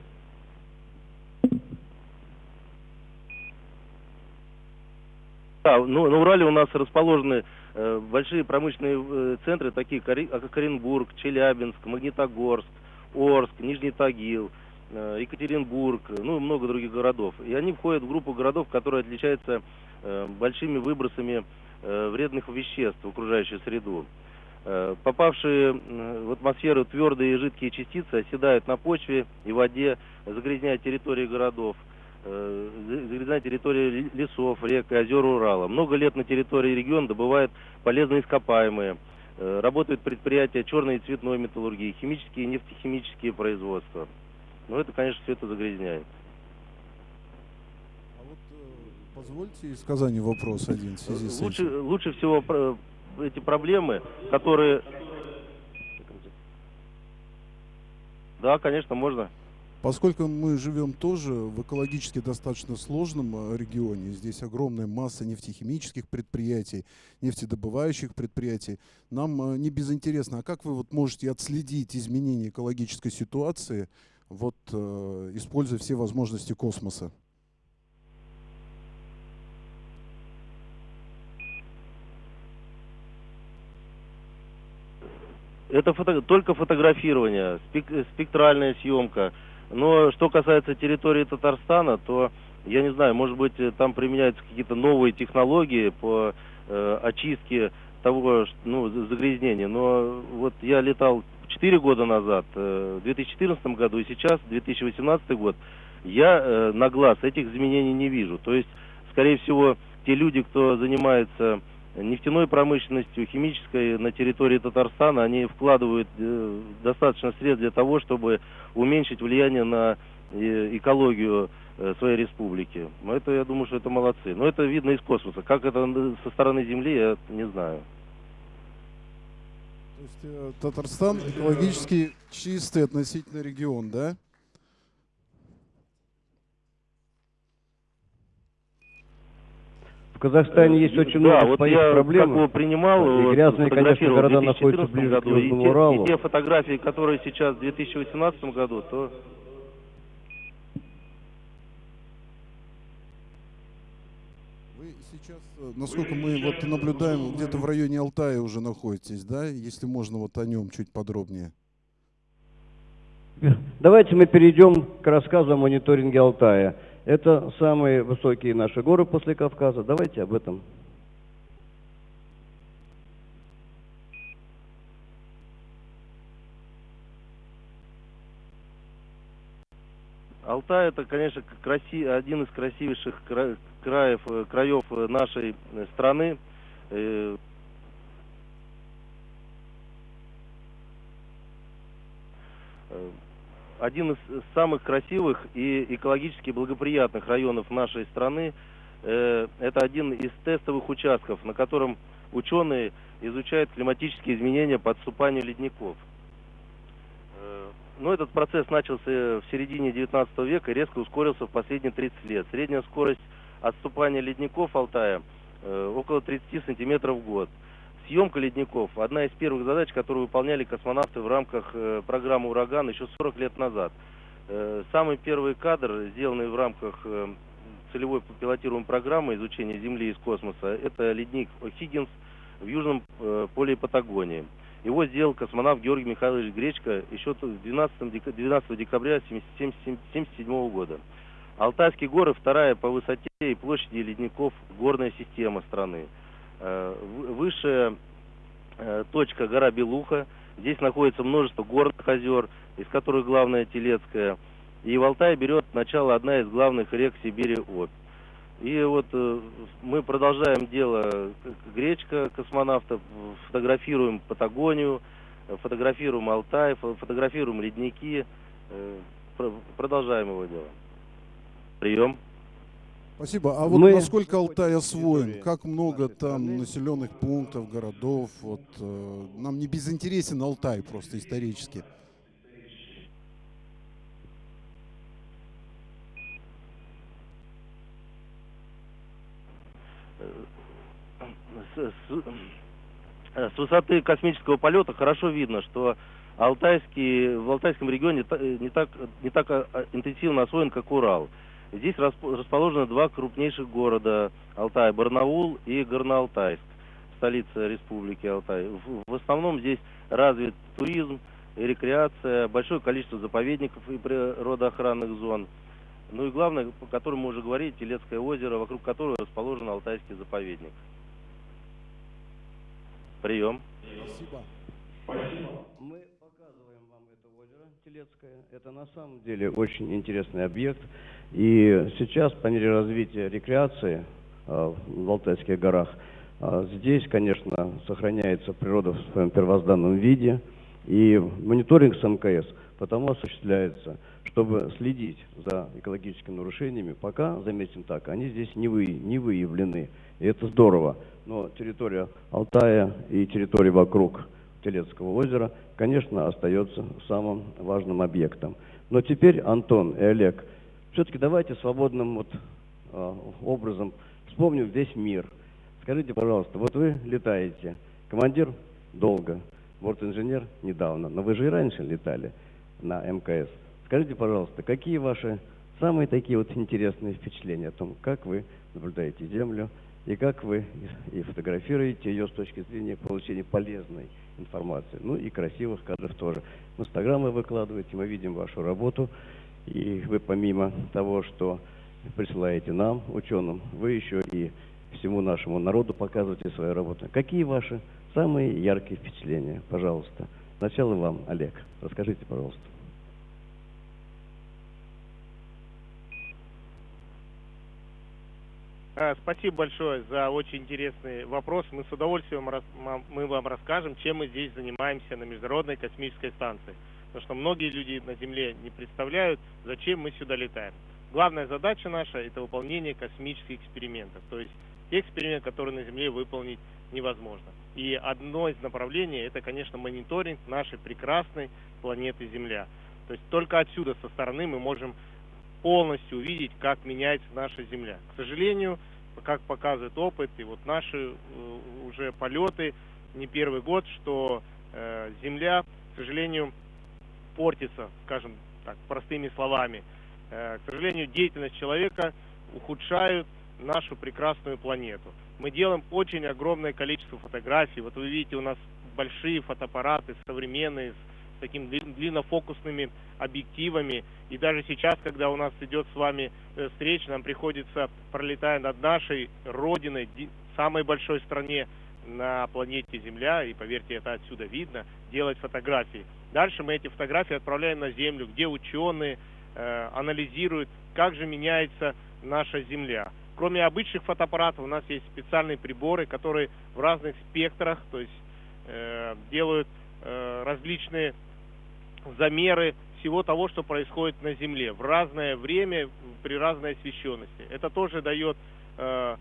[SPEAKER 8] Да, ну, на Урале у нас расположены э, большие промышленные э, центры, такие Кори- как Оренбург, Челябинск, Магнитогорск, Орск, Нижний Тагил, э, Екатеринбург, э, ну и много других городов. И они входят в группу городов, которые отличаются э, большими выбросами э, вредных веществ в окружающую среду. Э, попавшие э, в атмосферу твердые и жидкие частицы оседают на почве и воде, загрязняя территории городов э, загрязнена территория ли- лесов, рек и озер Урала. Много лет на территории региона добывают полезные ископаемые. Э, Работают предприятия черной и цветной металлургии, химические и нефтехимические производства. Но это, конечно, все это загрязняет.
[SPEAKER 1] Позвольте из Казани вопрос один в связи с
[SPEAKER 8] Лучше,
[SPEAKER 1] этим.
[SPEAKER 8] лучше всего эти проблемы, которые... Да, конечно, можно.
[SPEAKER 1] Поскольку мы живем тоже в экологически достаточно сложном э, регионе, здесь огромная масса нефтехимических предприятий, нефтедобывающих предприятий, нам э, не безинтересно, а как вы вот можете отследить изменения экологической ситуации, вот э, используя все возможности космоса?
[SPEAKER 8] Это фото- только фотографирование, спек- спектральная съемка. Но что касается территории Татарстана, то я не знаю, может быть, там применяются какие-то новые технологии по э, очистке того, ну, за- загрязнения. Но вот я летал 4 года назад, э, в 2014 году и сейчас, 2018 год, я э, на глаз этих изменений не вижу. То есть, скорее всего, те люди, кто занимается нефтяной промышленностью, химической на территории Татарстана, они вкладывают э, достаточно средств для того, чтобы уменьшить влияние на э, экологию э, своей республики. Но это, я думаю, что это молодцы. Но это видно из космоса. Как это со стороны Земли, я не знаю.
[SPEAKER 1] То есть э, Татарстан экологически чистый относительно регион, да?
[SPEAKER 9] Казахстане есть очень
[SPEAKER 8] да,
[SPEAKER 9] много
[SPEAKER 8] вот
[SPEAKER 9] своих
[SPEAKER 8] я
[SPEAKER 9] проблем.
[SPEAKER 8] как бы принимал,
[SPEAKER 9] И грязные, конечно, города
[SPEAKER 8] в 2014
[SPEAKER 9] находятся ближе к
[SPEAKER 8] году, и
[SPEAKER 9] Южному
[SPEAKER 8] те,
[SPEAKER 9] Уралу.
[SPEAKER 8] И те фотографии, которые сейчас в 2018 году, то
[SPEAKER 1] Вы сейчас, э, насколько мы вот наблюдаем, где-то в районе Алтая уже находитесь, да? Если можно вот о нем чуть подробнее.
[SPEAKER 9] Давайте мы перейдем к рассказу о мониторинге Алтая. Это самые высокие наши горы после Кавказа. Давайте об этом.
[SPEAKER 8] Алтай это, конечно, краси... один из красивейших кра- краев, э, краев э, нашей э, страны. Один из самых красивых и экологически благоприятных районов нашей страны. Э, Это один из тестовых участков, на котором ученые изучают климатические изменения по отступанию ледников. Э, Но этот процесс начался в середине 19 века и резко ускорился в последние 30 лет. Средняя скорость отступания ледников Алтая э, около 30 сантиметров в год. Съемка ледников – одна из первых задач, которую выполняли космонавты в рамках э, программы «Ураган» еще 40 лет назад. Э, Самый первый кадр, сделанный в рамках э, целевой пилотируемой программы изучения Земли из космоса, это ледник О'Хиггинс в южном поле Патагонии. Его сделал космонавт Георгий Михайлович Гречко еще т- 12, дека- 12 декабря 1977 года. Алтайские горы вторая по высоте и площади ледников горная система страны. Э, в- Высшая э, точка гора Белуха, Здесь находится множество горных озер, из которых главная Телецкая. И в Алтае берет начало одна из главных рек Сибири Обь. И вот э, мы продолжаем дело Гречка космонавтов, фотографируем Патагонию, фотографируем Алтай, фотографируем ледники, продолжаем его дело. Прием.
[SPEAKER 1] Спасибо. А вот
[SPEAKER 3] Мы-
[SPEAKER 1] насколько Алтай освоен? Как много там населенных пунктов, городов? Вот э, нам не безинтересен Алтай просто исторически.
[SPEAKER 8] с, с- э, с высоты космического полета хорошо видно, что Алтайский, в Алтайском регионе э, не так, не так а, интенсивно освоен, как Урал. Здесь расп- расположены два крупнейших города Алтая, Барнаул и Горно-Алтайск, столица республики Алтай. В, в основном здесь развит туризм, и рекреация, большое количество заповедников и природоохранных зон. Ну и главное, по которому мы уже говорили, Телецкое озеро, вокруг которого расположен Алтайский заповедник. Прием.
[SPEAKER 1] Спасибо.
[SPEAKER 3] Мы показываем вам это озеро Телецкое. Это на самом деле очень интересный объект. И сейчас, по мере развития рекреации а, в Алтайских горах, а, здесь, конечно, сохраняется природа в своем первозданном виде. И мониторинг с МКС потому осуществляется, чтобы следить за экологическими нарушениями. Пока, заметим так, они здесь не, вы, не выявлены. И это здорово. Но территория Алтая и территория вокруг Телецкого озера, конечно, остается самым важным объектом. Но теперь, Антон и Олег, все-таки давайте свободным вот, а, образом вспомним весь мир. Скажите, пожалуйста, вот вы летаете, командир долго, бортинженер недавно, но вы же и раньше летали на МКС. Скажите, пожалуйста, какие ваши самые такие вот интересные впечатления о том, как вы наблюдаете Землю и как вы и фотографируете ее с точки зрения получения полезной информации, ну и красивых кадров тоже. В Инстаграм вы выкладываете, мы видим вашу работу, и вы помимо того, что присылаете нам, ученым, вы еще и всему нашему народу показываете свою работу. Какие ваши самые яркие впечатления? Пожалуйста. Сначала вам, Олег. Расскажите, пожалуйста.
[SPEAKER 7] А, Спасибо большое за очень интересный вопрос. Мы с удовольствием мы вам расскажем, чем мы здесь занимаемся на Международной космической станции. Потому что многие люди на Земле не представляют, зачем мы сюда летаем. Главная задача наша – это выполнение космических экспериментов. То есть те эксперименты, которые на Земле выполнить невозможно. И одно из направлений – это, конечно, мониторинг нашей прекрасной планеты Земля. То есть только отсюда, со стороны, мы можем полностью увидеть, как меняется наша Земля. К сожалению, как показывает опыт, и вот наши э, уже полеты не первый год, что э, Земля, к сожалению, портится, скажем так, простыми словами. Э, к сожалению, деятельность человека ухудшает нашу прекрасную планету. Мы делаем очень огромное количество фотографий. Вот вы видите, у нас большие фотоаппараты современные, с такими длин- длиннофокусными объективами. И даже сейчас, когда у нас идет с вами э, встреча, нам приходится, пролетая над нашей родиной, ди- самой большой стране на планете Земля, и поверьте, это отсюда видно, делать фотографии. Дальше мы эти фотографии отправляем на Землю, где ученые э, анализируют, как же меняется наша Земля. Кроме обычных фотоаппаратов, у нас есть специальные приборы, которые в разных спектрах, то есть э, делают э, различные замеры всего того, что происходит на Земле в разное время, при разной освещенности. Это тоже дает э,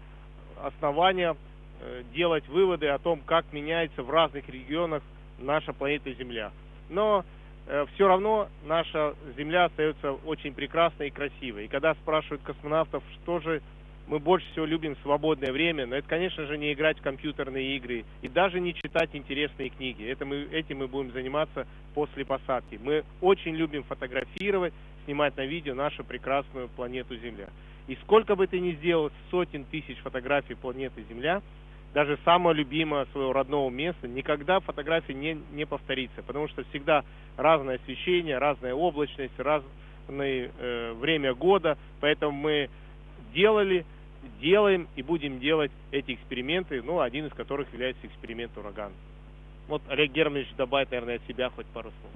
[SPEAKER 7] основания э, делать выводы о том, как меняется в разных регионах наша планета Земля. Но все равно наша Земля остается очень прекрасной и красивой. И когда спрашивают космонавтов, что же мы больше всего любим свободное время, но это, конечно же, не играть в компьютерные игры и даже не читать интересные книги. Это мы, этим мы будем заниматься после посадки. Мы очень любим фотографировать, снимать на видео нашу прекрасную планету Земля. И сколько бы ты ни сделал сотен тысяч фотографий планеты Земля, даже самое любимое своего родного места, никогда фотография не, не повторится, потому что всегда разное освещение, разная облачность, разное э, время года, поэтому мы делали, делаем и будем делать эти эксперименты, ну, один из которых является эксперимент «Ураган». Вот Олег Германович добавит, наверное, от себя хоть пару слов.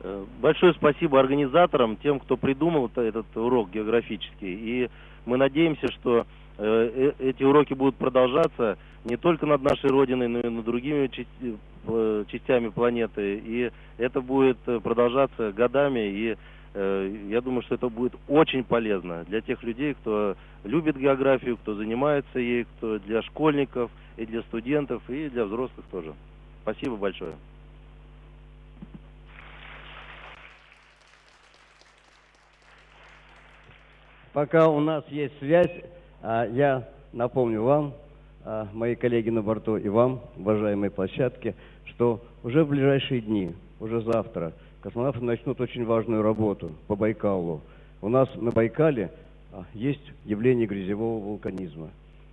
[SPEAKER 8] Э, Большое спасибо организаторам, тем, кто придумал это- этот урок географический. И мы надеемся, что эти уроки будут продолжаться не только над нашей Родиной, но и над другими э, частями планеты. И это будет э, продолжаться годами. И э, я думаю, что это будет очень полезно для тех людей, кто любит географию, кто занимается ей, кто для школьников, и для студентов, и для взрослых тоже. Спасибо большое.
[SPEAKER 3] Пока у нас есть связь, я напомню вам, а, мои коллеги на борту и вам, уважаемые площадки, что уже в ближайшие дни, уже завтра, космонавты начнут очень важную работу по Байкалу. У нас на Байкале а, есть явление грязевого вулканизма.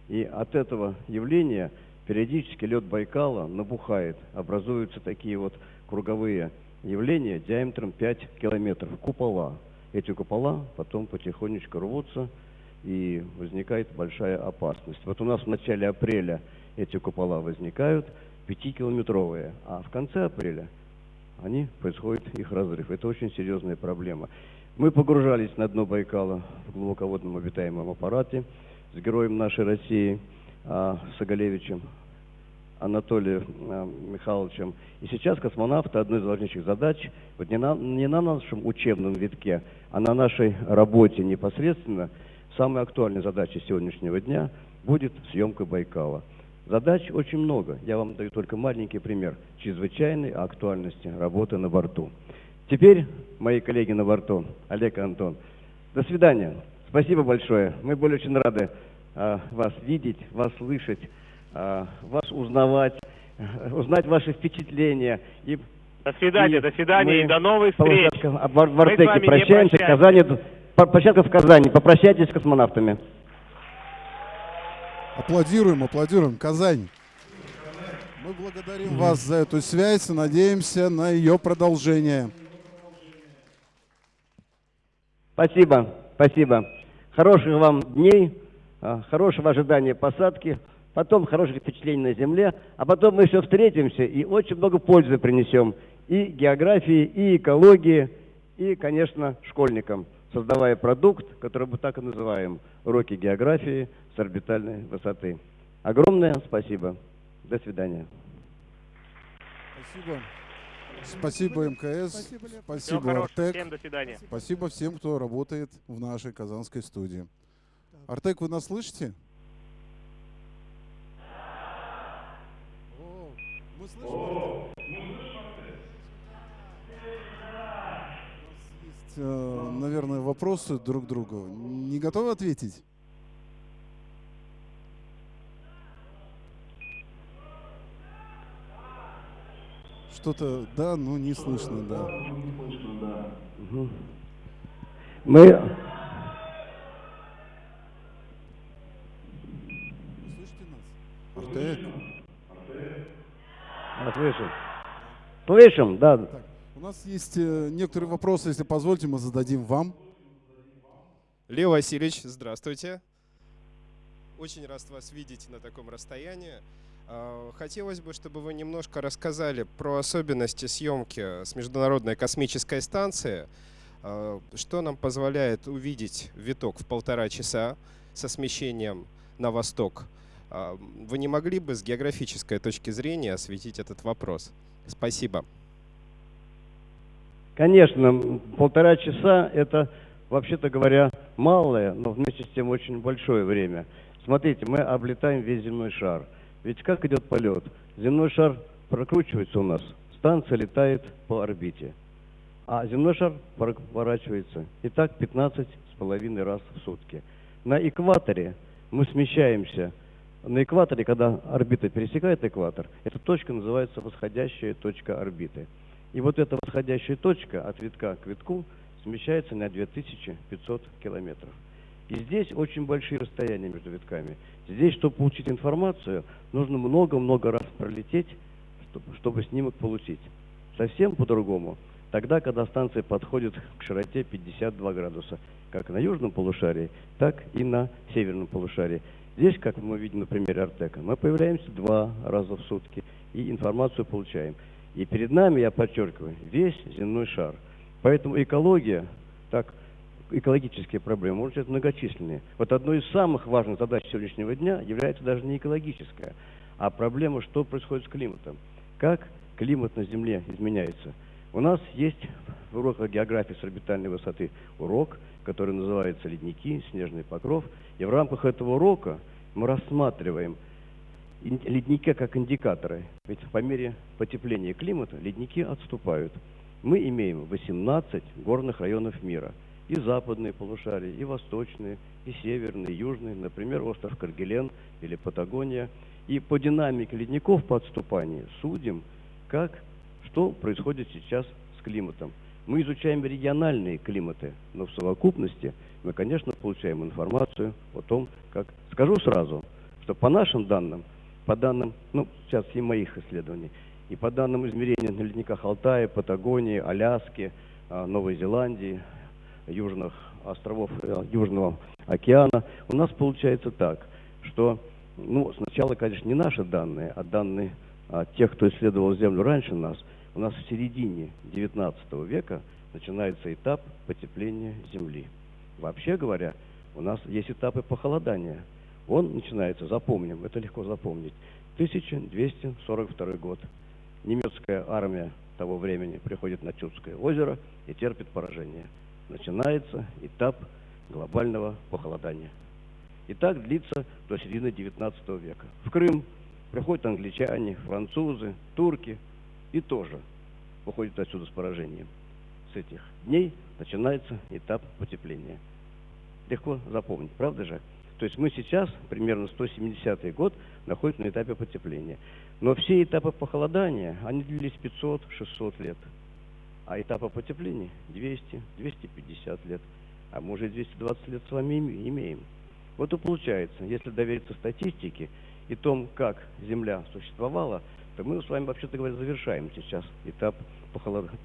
[SPEAKER 3] И от этого явления периодически лед Байкала набухает, образуются такие вот круговые явления диаметром 5 километров, купола. Эти купола потом потихонечку рвутся, и возникает большая опасность. Вот у нас в начале апреля эти купола возникают, 5-километровые, а в конце апреля они происходит их разрыв. Это очень серьезная проблема. Мы погружались на дно Байкала в глубоководном обитаемом аппарате с героем нашей России а, Соголевичем Анатолием а, Михайловичем. И сейчас космонавты одной из важнейших задач, вот не на, не на нашем учебном витке, а на нашей работе непосредственно, самой актуальной задачей сегодняшнего дня будет съемка Байкала. Задач очень много. Я вам даю только маленький пример чрезвычайной актуальности работы на борту. Теперь, мои коллеги на борту, Олег и Антон, до свидания. Спасибо большое. Мы были очень рады а, вас видеть, вас слышать, а, вас узнавать, э, узнать ваши впечатления. И,
[SPEAKER 7] До свидания,
[SPEAKER 3] и
[SPEAKER 7] до свидания и до новых встреч.
[SPEAKER 3] а, в в
[SPEAKER 7] Мы с
[SPEAKER 3] Артеке прощаемся. В. Казани, площадка в Казани. Попрощайтесь с космонавтами.
[SPEAKER 1] Аплодируем, аплодируем. Казань. Мы благодарим вас за эту связь и надеемся на ее продолжение.
[SPEAKER 3] Спасибо, спасибо. Хороших вам дней, а, хорошего ожидания посадки, потом хороших впечатлений на Земле, а потом мы еще встретимся и очень много пользы принесем и географии, и экологии, и, конечно, школьникам, создавая продукт, который мы так и называем «Уроки географии с орбитальной высоты». Огромное спасибо. До свидания.
[SPEAKER 1] Спасибо. Спасибо МКС,
[SPEAKER 2] Спасибо,
[SPEAKER 1] Артек,
[SPEAKER 7] всем до свидания.
[SPEAKER 1] спасибо всем, кто работает в нашей казанской студии. Артек, вы нас слышите? О, мы слышим, Артек. У нас есть, э, наверное, вопросы друг другу. Не готовы ответить? Что-то, да, ну не слышно, да.
[SPEAKER 3] Мы
[SPEAKER 1] слышите нас? Артек?
[SPEAKER 3] Слышим. Слышим, да.
[SPEAKER 1] Так, у нас есть э, некоторые вопросы, если позволите, мы зададим вам.
[SPEAKER 10] Лев Васильевич, здравствуйте. Очень рад вас видеть на таком расстоянии. А, Хотелось бы, чтобы вы немножко рассказали про особенности съемки с Международной космической станции. А, Что нам позволяет увидеть виток в полтора часа со смещением на восток? А, Вы не могли бы с географической точки зрения осветить этот вопрос? Спасибо.
[SPEAKER 3] Конечно, полтора часа это, вообще-то говоря, малое, но вместе с тем очень большое время. Смотрите, мы облетаем весь земной шар. Ведь как идет полет? Земной шар прокручивается у нас, станция летает по орбите, а земной шар поворачивается. И так 15 с половиной раз в сутки. На экваторе мы смещаемся. На экваторе, когда орбита пересекает экватор, эта точка называется восходящая точка орбиты. И вот эта восходящая точка от витка к витку смещается на 2500 километров. И здесь очень большие расстояния между витками. Здесь, чтобы получить информацию, нужно много-много раз пролететь, чтоб- чтобы снимок получить. Совсем по-другому. Тогда, когда станция подходит к широте 52 градуса, как на южном полушарии, так и на северном полушарии. Здесь, как мы видим на примере Артека, мы появляемся два раза в сутки и информацию получаем. И перед нами, я подчеркиваю, весь земной шар. Поэтому экология, так, экологические проблемы, может быть, многочисленные. Вот одной из самых важных задач сегодняшнего дня является даже не экологическая, а проблема, что происходит с климатом. Как климат на Земле изменяется. У нас есть в уроках географии с орбитальной высоты урок, который называется «Ледники. Снежный покров». И в рамках этого урока мы рассматриваем ледники как индикаторы. Ведь по мере потепления климата ледники отступают. Мы имеем 18 горных районов мира. И западные полушария, и восточные, и северные, и южные. Например, остров Каргелен или Патагония. И по динамике ледников по отступанию судим, как, что происходит сейчас с климатом. Мы изучаем региональные климаты, но в совокупности мы, конечно, получаем информацию о том, как... Скажу сразу, что по нашим данным, по данным, ну, сейчас и моих исследований, и по данным измерения на ледниках Алтая, Патагонии, Аляски, а, Новой Зеландии, южных островов э, Южного океана, у нас получается так, что, ну, сначала, конечно, не наши данные, а данные а, тех, кто исследовал Землю раньше нас – у нас в середине XIX века начинается этап потепления Земли. Вообще говоря, у нас есть этапы похолодания. Он начинается, запомним, это легко запомнить, 1242 год. Немецкая армия того времени приходит на Чудское озеро и терпит поражение. Начинается этап глобального похолодания. И так длится до середины XIX века. В Крым приходят англичане, французы, турки, и тоже выходит отсюда с поражением. С этих дней начинается этап потепления. Легко запомнить, правда же? То есть мы сейчас, примерно 170 год, находимся на этапе потепления. Но все этапы похолодания, они длились 500-600 лет. А этапы потепления 200-250 лет. А мы уже 220 лет с вами имеем. Вот и получается, если довериться статистике и том, как Земля существовала, то мы с вами, вообще-то говоря, завершаем сейчас этап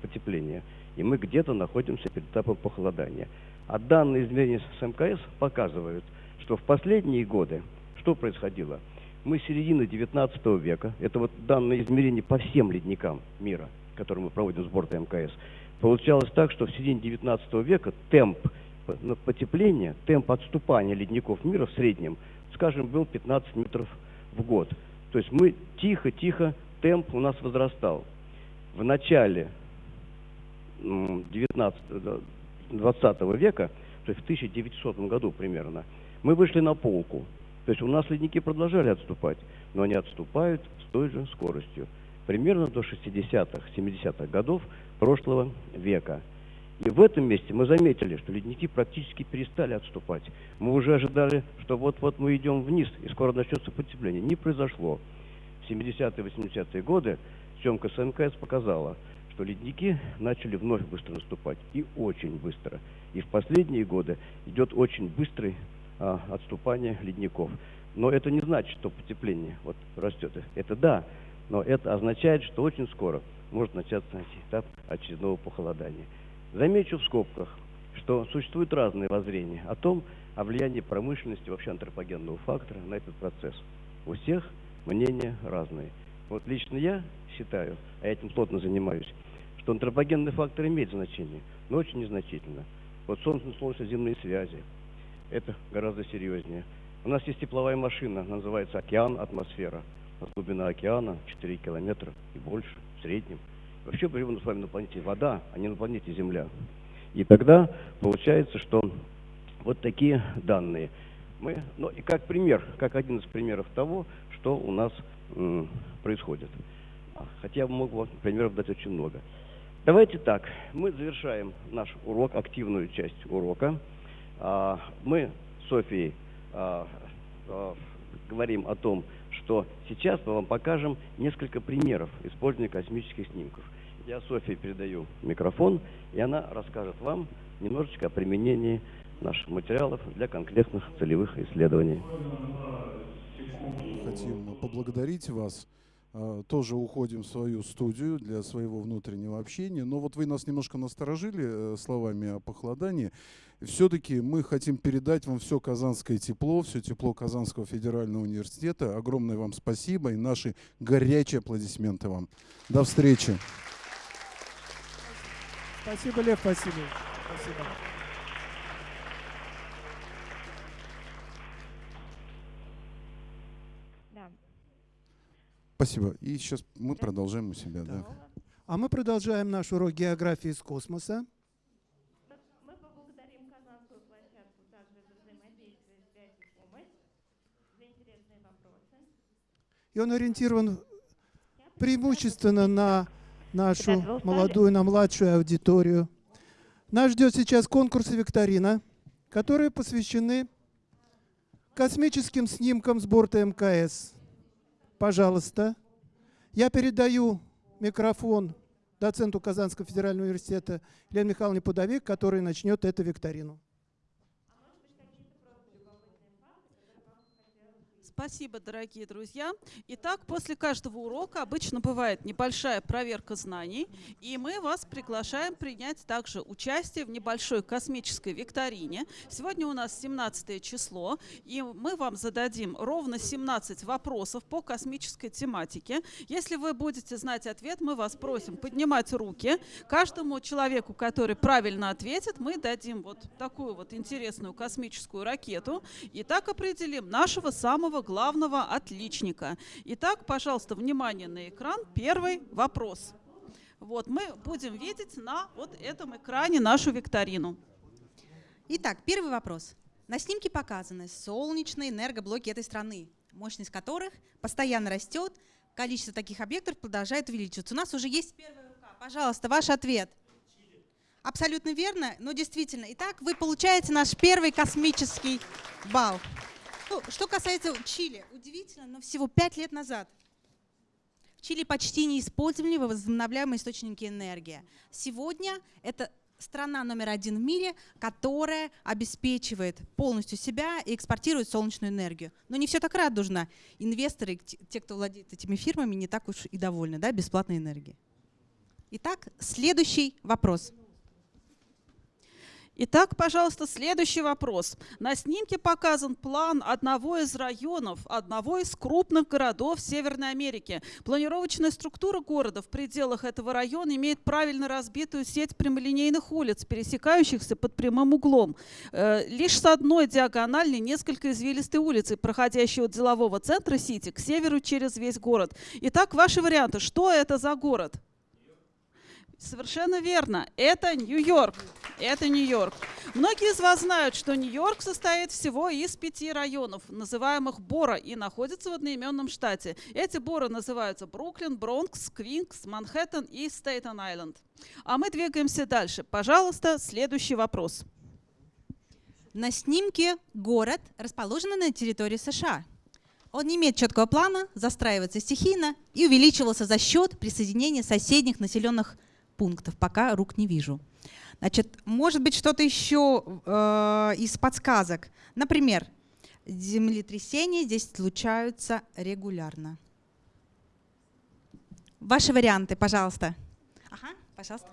[SPEAKER 3] потепления. И мы где-то находимся перед этапом похолодания. А данные измерения с МКС показывают, что в последние годы что происходило? Мы с середины 19 века, это вот данные измерения по всем ледникам мира, которые мы проводим с борта МКС, получалось так, что в середине 19 века темп потепления, темп отступания ледников мира в среднем, скажем, был 15 метров в год. То есть мы тихо-тихо, темп у нас возрастал. В начале 19, 20 века, то есть в 1900 году примерно, мы вышли на полку. То есть у нас ледники продолжали отступать, но они отступают с той же скоростью. Примерно до 60-х, 70-х годов прошлого века. И в этом месте мы заметили, что ледники практически перестали отступать. Мы уже ожидали, что вот-вот мы идем вниз, и скоро начнется потепление. Не произошло. В 70-е, 80-е годы съемка с МКС показала, что ледники начали вновь быстро наступать. И очень быстро. И в последние годы идет очень быстрое а, отступание ледников. Но это не значит, что потепление вот растет. Это да, но это означает, что очень скоро может начаться этап очередного похолодания. Замечу в скобках, что существуют разные воззрения о том, о влиянии промышленности, вообще антропогенного фактора на этот процесс. У всех мнения разные. Вот лично я считаю, а я этим плотно занимаюсь, что антропогенный фактор имеет значение, но очень незначительно. Вот солнечно-солнечно-земные связи, это гораздо серьезнее. У нас есть тепловая машина, называется океан, атмосфера. У нас глубина океана 4 километра и больше в среднем. Вообще мы с вами на планете вода, а не на планете Земля. И тогда получается, что вот такие данные. Мы, ну и как пример, как один из примеров того, что у нас м, происходит. Хотя я мог бы примеров дать очень много. Давайте так, мы завершаем наш урок, активную часть урока. А, мы с Софией а, а, говорим о том, что сейчас мы вам покажем несколько примеров использования космических снимков. Я Софии передаю микрофон, и она расскажет вам немножечко о применении наших материалов для конкретных целевых исследований.
[SPEAKER 1] Хотим поблагодарить вас тоже уходим в свою студию для своего внутреннего общения. Но вот вы нас немножко насторожили э, словами о похолодании. Все-таки мы хотим передать вам все казанское тепло, все тепло Казанского федерального университета. Огромное вам спасибо и наши горячие аплодисменты вам. До встречи.
[SPEAKER 2] Спасибо, Лев Васильевич. Спасибо.
[SPEAKER 1] Спасибо. И сейчас мы продолжаем у себя. Да.
[SPEAKER 2] А мы продолжаем наш урок географии из космоса.
[SPEAKER 11] Мы поблагодарим Казанскую площадку также за взаимодействие, связь и помощь, за интересные вопросы.
[SPEAKER 2] И он ориентирован преимущественно на нашу молодую, на младшую аудиторию. Нас ждет сейчас конкурс и викторина, которые посвящены космическим снимкам с борта МКС. Пожалуйста. Я передаю микрофон доценту Казанского федерального университета Елене Михайловне Пудовик, который начнет эту викторину.
[SPEAKER 4] Спасибо, дорогие друзья. Итак, после каждого урока обычно бывает небольшая проверка знаний, и мы вас приглашаем принять также участие в небольшой космической викторине. Сегодня у нас 17 число, и мы вам зададим ровно 17 вопросов по космической тематике. Если вы будете знать ответ, мы вас просим поднимать руки. Каждому человеку, который правильно ответит, мы дадим вот такую вот интересную космическую ракету, и так определим нашего самого главного отличника. Итак, пожалуйста, внимание на экран. Первый вопрос. Вот мы будем видеть на вот этом экране нашу викторину.
[SPEAKER 6] Итак, первый вопрос. На снимке показаны солнечные энергоблоки этой страны, мощность которых постоянно растет, количество таких объектов продолжает увеличиваться. У нас уже есть первая рука. Пожалуйста, ваш ответ. Абсолютно верно, но действительно. Итак, вы получаете наш первый космический балл. Ну, что касается Чили, удивительно, но всего пять лет назад в Чили почти не использовали возобновляемые источники энергии. Сегодня это страна номер один в мире, которая обеспечивает полностью себя и экспортирует солнечную энергию. Но не все так радужно. Инвесторы, те, кто владеет этими фирмами, не так уж и довольны да, бесплатной энергией. Итак, следующий вопрос.
[SPEAKER 4] Итак, пожалуйста, следующий вопрос. На снимке показан план одного из районов, одного из крупных городов Северной Америки. Планировочная структура города в пределах этого района имеет правильно разбитую сеть прямолинейных улиц, пересекающихся под прямым углом. Э, Лишь с одной диагональной несколько извилистой улицы, проходящей от делового центра Сити к северу через весь город. Итак, ваши варианты. Что это за город? Совершенно верно. Это Нью-Йорк. Это Нью-Йорк. Многие из вас знают, что Нью-Йорк состоит всего из пяти районов, называемых Бора, и находится в одноименном штате. Эти Бора называются Бруклин, Бронкс, Квинкс, Манхэттен и Стейтен-Айленд. А мы двигаемся дальше. Пожалуйста, следующий вопрос.
[SPEAKER 6] На снимке город, расположенный на территории США. Он не имеет четкого плана, застраивается стихийно и увеличивался за счет присоединения соседних населенных пунктов. Пока рук не вижу. Значит, может быть что-то еще э, из подсказок. Например, землетрясения здесь случаются регулярно. Ваши варианты, пожалуйста. Ага, пожалуйста.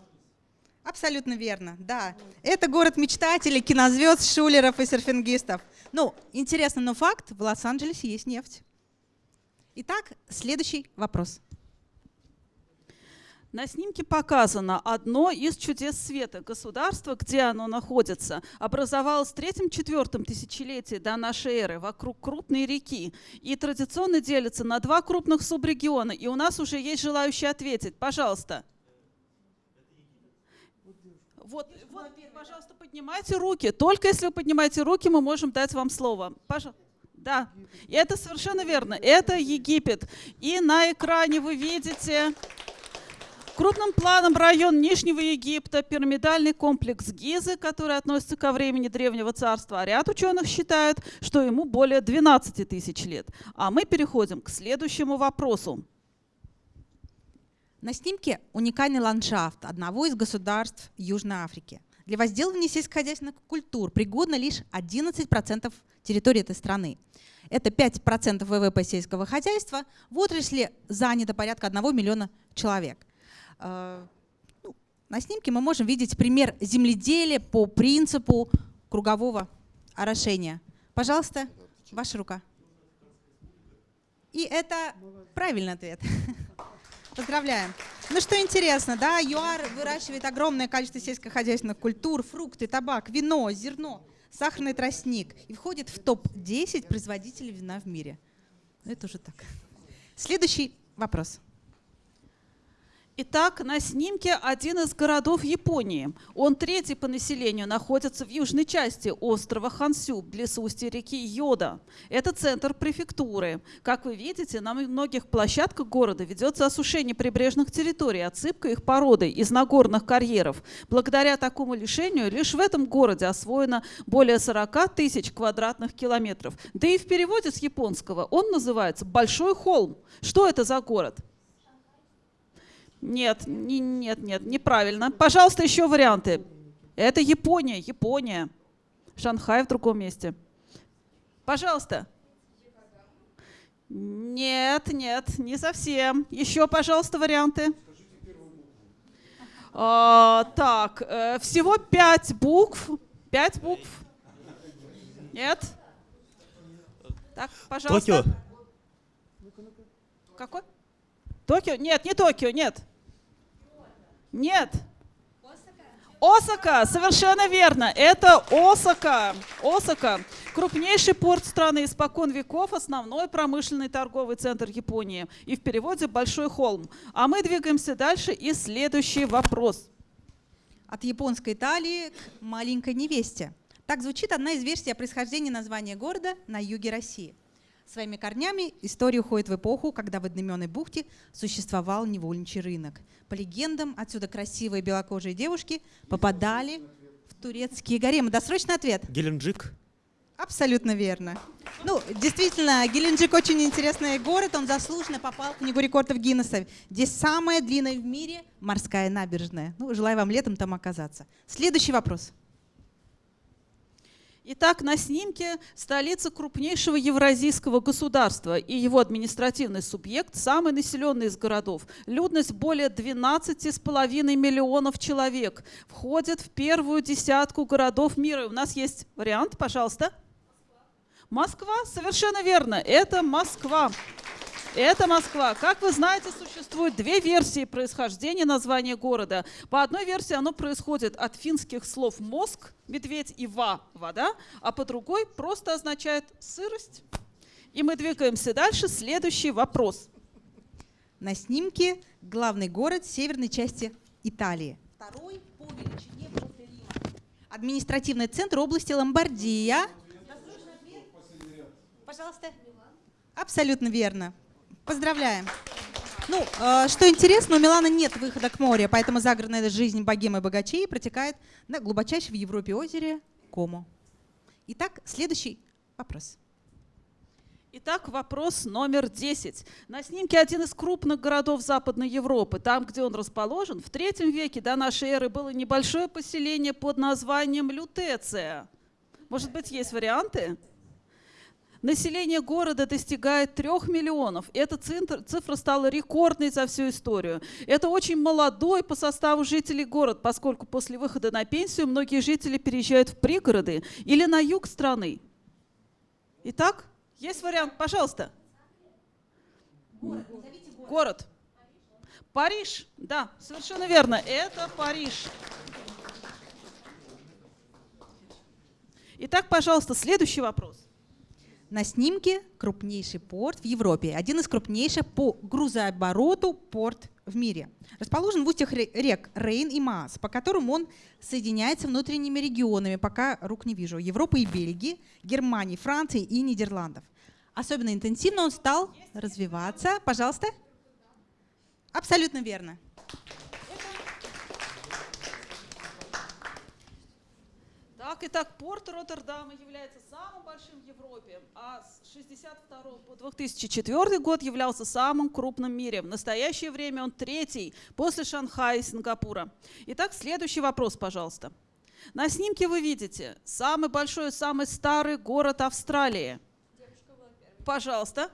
[SPEAKER 6] Абсолютно верно, да. Это город мечтателей, кинозвезд, шулеров и серфингистов. Ну, интересно, но факт, в Лос-Анджелесе есть нефть. Итак, следующий вопрос.
[SPEAKER 4] На снимке показано одно из чудес света. Государство, где оно находится, образовалось в третьем-четвертом тысячелетии до нашей эры вокруг крупной реки и традиционно делится на два крупных субрегиона. И у нас уже есть желающие ответить. Пожалуйста. Вот, вот, пожалуйста, поднимайте руки. Только если вы поднимаете руки, мы можем дать вам слово. Пожалуйста. Да, это совершенно верно. Это Египет. И на экране вы видите Крупным планом район Нижнего Египта, пирамидальный комплекс Гизы, который относится ко времени Древнего Царства, а ряд ученых считают, что ему более 12 тысяч лет. А мы переходим к следующему вопросу.
[SPEAKER 6] На снимке уникальный ландшафт одного из государств Южной Африки. Для возделывания сельскохозяйственных культур пригодно лишь 11% территории этой страны. Это 5% ВВП сельского хозяйства. В отрасли занято порядка 1 миллиона человек. Э, ну, на снимке мы можем видеть пример земледелия по принципу кругового орошения. Пожалуйста, ваша рука. И это правильный ответ. <laughs> Поздравляем. Ну что интересно, да, ЮАР выращивает огромное количество сельскохозяйственных культур, фрукты, табак, вино, зерно, сахарный тростник и входит в топ-10 производителей вина в мире. Это уже так. Следующий вопрос.
[SPEAKER 4] Итак, на снимке один из городов Японии. Он третий по населению, находится в южной части острова Хансю, близ устья реки Йода. Это центр префектуры. Как вы видите, на многих площадках города ведется осушение прибрежных территорий, отсыпка их породой из нагорных карьеров. Благодаря такому решению лишь в этом городе освоено более 40 тысяч квадратных километров. Да и в переводе с японского он называется «Большой холм». Что это за город? Нет, не, нет, нет, неправильно. Пожалуйста, еще варианты. Это Япония, Япония. Шанхай в другом месте. Пожалуйста. Нет, нет, не совсем. Еще, пожалуйста, варианты. А, так, э, всего пять букв. Пять букв. Нет? Так, пожалуйста.
[SPEAKER 12] Токио.
[SPEAKER 4] Какой? Токио? Нет, не Токио, нет. Нет. Осака, совершенно верно. Это Осака. Осака. Крупнейший порт страны испокон веков, основной промышленный торговый центр Японии. И в переводе «большой холм». А мы двигаемся дальше. И следующий вопрос.
[SPEAKER 6] От японской Италии к маленькой невесте. Так звучит одна из версий о происхождении названия города на юге России. Своими корнями история уходит в эпоху, когда в одноименной бухте существовал невольничий рынок. По легендам, отсюда красивые белокожие девушки попадали в турецкие гаремы. Досрочный ответ.
[SPEAKER 12] Геленджик.
[SPEAKER 6] Абсолютно верно. Ну, действительно, Геленджик очень интересный город, он заслуженно попал в книгу рекордов Гиннесса. Здесь самая длинная в мире морская набережная. Ну, желаю вам летом там оказаться. Следующий вопрос.
[SPEAKER 4] Итак, на снимке столица крупнейшего евразийского государства и его административный субъект, самый населенный из городов. Людность более 12,5 миллионов человек. Входит в первую десятку городов мира. У нас есть вариант, пожалуйста. Москва, совершенно верно, это Москва. Это Москва. Как вы знаете, существует две версии происхождения названия города. По одной версии оно происходит от финских слов «мозг», «медведь» и «ва» – «вода», а по другой просто означает «сырость». И мы двигаемся дальше. Следующий вопрос.
[SPEAKER 6] На снимке главный город северной части Италии. Второй по величине после Рима. Административный центр области Ломбардия. Пожалуйста. Абсолютно верно. Поздравляем. Ну, э, что интересно, у Милана нет выхода к морю, поэтому загородная жизнь богемы и богачей протекает на глубочайшем в Европе озере Комо. Итак, следующий вопрос.
[SPEAKER 4] Итак, вопрос номер 10. На снимке один из крупных городов Западной Европы. Там, где он расположен, в третьем веке до нашей эры было небольшое поселение под названием Лютеция. Может быть, есть варианты? Население города достигает трех миллионов. Эта цифра стала рекордной за всю историю. Это очень молодой по составу жителей город, поскольку после выхода на пенсию многие жители переезжают в пригороды или на юг страны. Итак, есть вариант, пожалуйста. Город. Париж, да, совершенно верно, это Париж. Итак, пожалуйста, следующий вопрос.
[SPEAKER 6] На снимке крупнейший порт в Европе, один из крупнейших по грузообороту порт в мире. Расположен в устьях рек Рейн и Маас, по которым он соединяется внутренними регионами, пока рук не вижу, Европы и Бельгии, Германии, Франции и Нидерландов. Особенно интенсивно он стал развиваться. Пожалуйста. Абсолютно верно.
[SPEAKER 4] Так, итак, порт Роттердама является самым большим в Европе, а с 1962 по 2004 год являлся самым крупным в мире. В настоящее время он третий после Шанхая и Сингапура. Итак, следующий вопрос, пожалуйста. На снимке вы видите самый большой, самый старый город Австралии. Пожалуйста.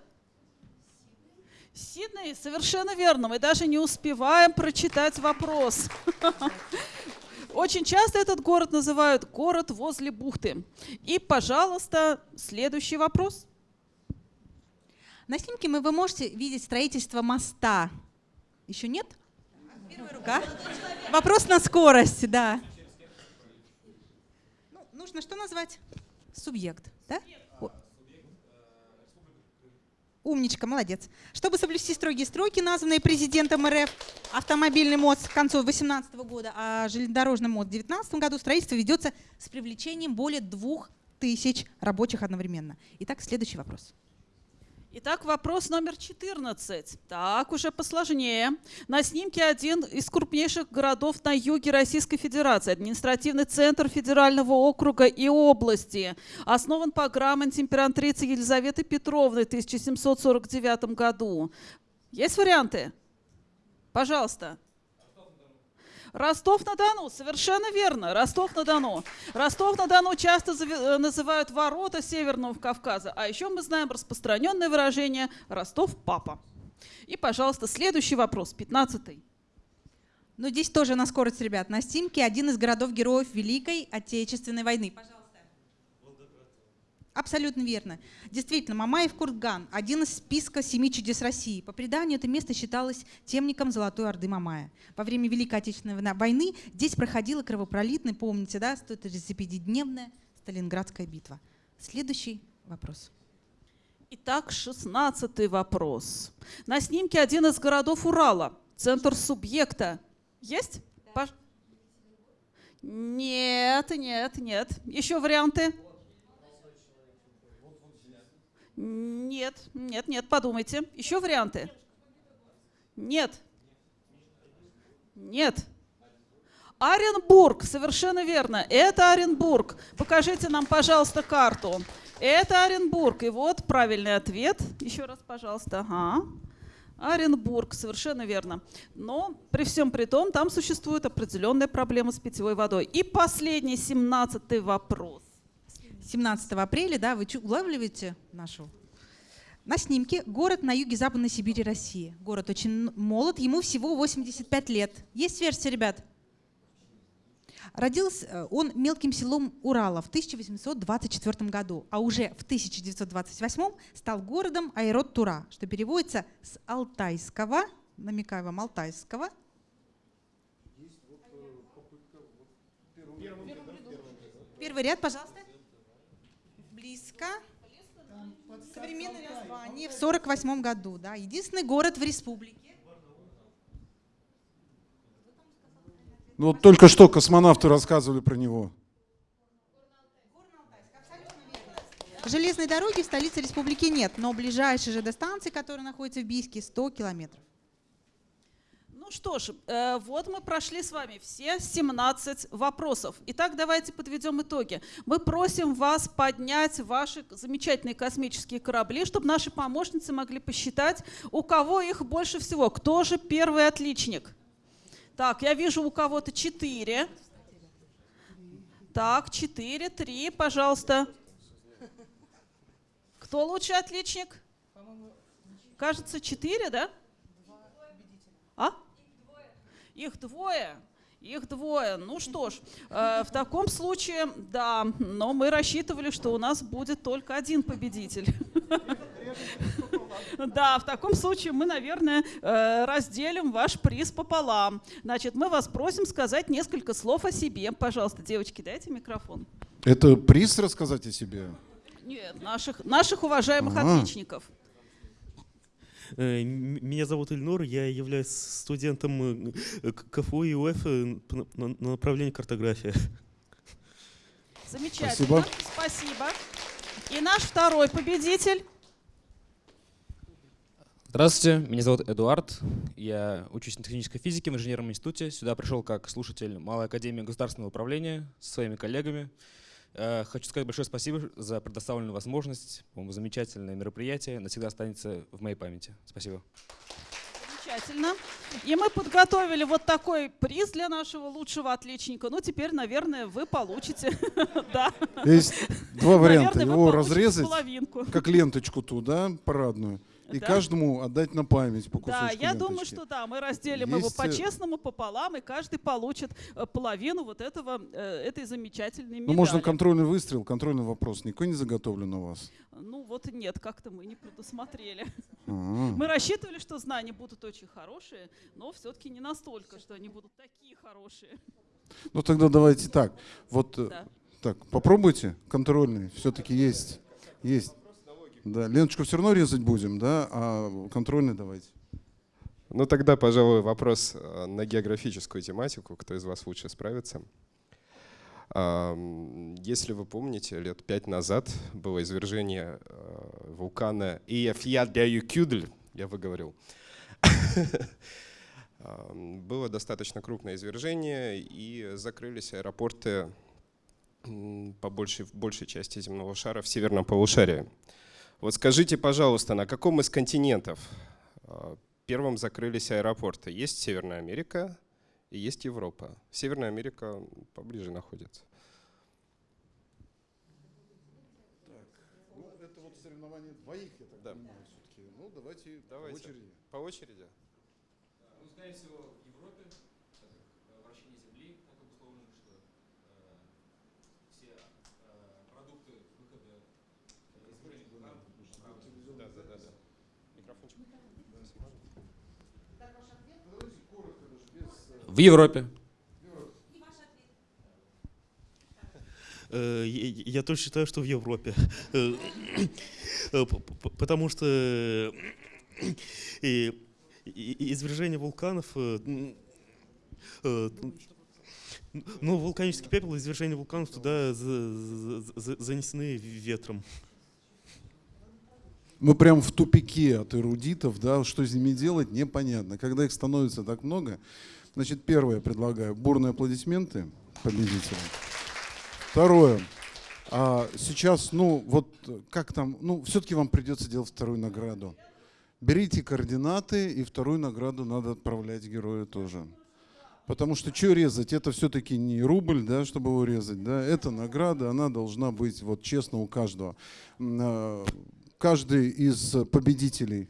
[SPEAKER 4] Сидней, совершенно верно. Мы даже не успеваем прочитать вопрос. Очень часто этот город называют город возле бухты. И, пожалуйста, следующий вопрос.
[SPEAKER 6] На снимке мы, вы можете видеть строительство моста. Еще нет? Первая рука. Вопрос на скорость, да. Ну, нужно что назвать? Субъект, да? О. Умничка, молодец. Чтобы соблюсти строгие сроки, названные президентом РФ, автомобильный мост к концу 2018 года, а железнодорожный мост в 2019 году строительство ведется с привлечением более двух тысяч рабочих одновременно. Итак, следующий вопрос.
[SPEAKER 4] Итак, вопрос номер 14. Так, уже посложнее. На снимке один из крупнейших городов на юге Российской Федерации, административный центр федерального округа и области. Основан по грамоте императрицы Елизаветы Петровны в 1749 году. Есть варианты? Пожалуйста. Ростов-на-Дону, совершенно верно, Ростов-на-Дону. Ростов-на-Дону часто э, называют ворота Северного Кавказа, а еще мы знаем распространенное выражение «Ростов-папа». И, пожалуйста, следующий вопрос, 15 -й.
[SPEAKER 6] Ну, здесь тоже на скорость, ребят. На снимке один из городов-героев Великой Отечественной войны. Пожалуйста. Абсолютно верно. Действительно, Мамаев Курган – один из списка семи чудес России. По преданию, это место считалось темником Золотой Орды Мамая. Во время Великой Отечественной войны здесь проходила кровопролитная, помните, да, 135-дневная Сталинградская битва. Следующий вопрос.
[SPEAKER 4] Итак, шестнадцатый вопрос. На снимке один из городов Урала, центр субъекта. Есть? Да. Нет, нет, нет. Еще варианты? Нет, нет, нет, подумайте. Еще варианты? Нет. Нет. Оренбург, совершенно верно. Это Оренбург. Покажите нам, пожалуйста, карту. Это Оренбург. И вот правильный ответ. Еще раз, пожалуйста. Ага. Оренбург, совершенно верно. Но при всем при том, там существует определенная проблема с питьевой водой. И последний, семнадцатый вопрос.
[SPEAKER 6] 17 апреля, да, вы улавливаете нашу? На снимке город на юге Западной Сибири, России. Город очень молод, ему всего 85 лет. Есть версия, ребят? Родился э, он мелким селом Урала в 1824 году, а уже в 1928 стал городом Айрот-Тура, что переводится с алтайского, намекаю вам, алтайского. Первый ряд, пожалуйста близко. Современное название в 48 году. Да. Единственный город в республике.
[SPEAKER 1] Ну вот только что космонавты рассказывали про него.
[SPEAKER 6] Железной дороги в столице республики нет, но ближайшая же до станции, которая находится в Бийске, 100 километров.
[SPEAKER 4] Ну что ж, э, вот мы прошли с вами все 17 вопросов. Итак, давайте подведем итоги. Мы просим вас поднять ваши замечательные космические корабли, чтобы наши помощницы могли посчитать, у кого их больше всего. Кто же первый отличник? Так, я вижу у кого-то 4. Так, 4, 3, пожалуйста. Кто лучший отличник? Кажется, 4, да? Их двое. Их двое. Ну что ж, э, в таком случае, да, но мы рассчитывали, что у нас будет только один победитель. <laughs> Да, в таком случае мы, наверное, э, разделим ваш приз пополам. Значит, мы вас просим сказать несколько слов о себе. Пожалуйста, девочки, дайте микрофон.
[SPEAKER 1] Это приз рассказать о себе?
[SPEAKER 4] Нет, наших, наших уважаемых а отличников.
[SPEAKER 12] Э, меня зовут Ильнур, я являюсь студентом э, КФУ и УФ э, на направлении картография.
[SPEAKER 4] Замечательно, спасибо. спасибо. И наш второй победитель.
[SPEAKER 13] Здравствуйте, меня зовут Эдуард. Я учусь на технической физике в инженерном институте. Сюда пришел как слушатель Малой академии государственного управления со своими коллегами. Э, хочу сказать большое спасибо за предоставленную возможность. По-моему, замечательное мероприятие. Навсегда останется в моей памяти. Спасибо.
[SPEAKER 4] Замечательно. И мы подготовили вот такой приз для нашего лучшего отличника. Ну, теперь, наверное, вы получите. <laughs> Да.
[SPEAKER 1] Есть два варианта. Его разрезать, как ленточку ту, да, парадную, и
[SPEAKER 4] Да.
[SPEAKER 1] каждому отдать на память по
[SPEAKER 4] Да,
[SPEAKER 1] кусочку
[SPEAKER 4] я думаю,
[SPEAKER 1] ленточки.
[SPEAKER 4] что да, мы разделим его
[SPEAKER 1] Есть, э,
[SPEAKER 4] по-честному, пополам, и каждый получит э, половину вот этого, э, этой замечательной медали.
[SPEAKER 1] Ну, можно контрольный выстрел, контрольный вопрос. Никакой не заготовлен у вас?
[SPEAKER 4] Ну, вот нет, как-то мы не предусмотрели.
[SPEAKER 1] А. <laughs>
[SPEAKER 4] Мы рассчитывали, что знания будут очень хорошие, но все-таки не настолько, что они будут такие хорошие.
[SPEAKER 1] Ну, тогда давайте так. Вот
[SPEAKER 4] Да.
[SPEAKER 1] так, попробуйте контрольный. Все-таки есть. Есть. Да, ленточку все равно резать будем, да, а контрольный давайте.
[SPEAKER 10] Ну тогда, пожалуй, вопрос э, на географическую тематику. Кто из вас лучше справится? Если вы помните, лет пять назад было извержение э, вулкана Иефьядбяюкюдль, я выговорил. <laughs> Было достаточно крупное извержение, и закрылись аэропорты по большей, большей части земного шара в северном полушарии. Вот скажите, пожалуйста, на каком из континентов а, первым закрылись аэропорты? Есть Северная Америка и есть Европа. Северная Америка поближе находится.
[SPEAKER 1] Ну, это вот соревнование двоих, я так понимаю, все-таки. Ну, давайте,
[SPEAKER 10] Давайте. По очереди.
[SPEAKER 13] Ну, скорее всего, в Европе, так как э, вращение Земли так обусловлено, что э, все э, продукты выхода э, измерения вулкана
[SPEAKER 10] Да, да, да, да. Микрофончик.
[SPEAKER 13] В Европе.
[SPEAKER 12] Э, Я я тоже считаю, что в Европе. Э, э, Потому что извержение вулканов, ну, вулканический пепел, и извержение вулканов туда за- за- за- занесены ветром.
[SPEAKER 1] Мы прям в тупике от эрудитов, да, что с ними делать, непонятно. Когда их становится так много, значит, первое предлагаю, бурные аплодисменты победителям. Второе, а сейчас, ну, вот как там, ну, все-таки вам придется делать вторую награду. Берите координаты, и вторую награду надо отправлять герою тоже. Потому что что резать? Это все-таки не рубль, да, чтобы его резать. Да? Это награда, она должна быть вот честно у каждого. А, Каждый из победителей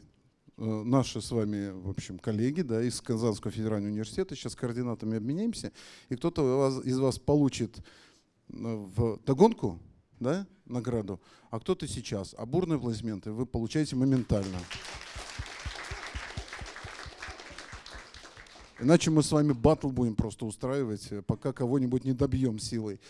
[SPEAKER 1] наши с вами, в общем, коллеги да, из Казанского федерального университета, сейчас координатами обменяемся, и кто-то из вас- из вас получит э, в догонку да, награду, а кто-то сейчас. А бурные аплодисменты вы получаете моментально. Иначе мы с вами батл будем просто устраивать, э, пока кого-нибудь не добьем силой.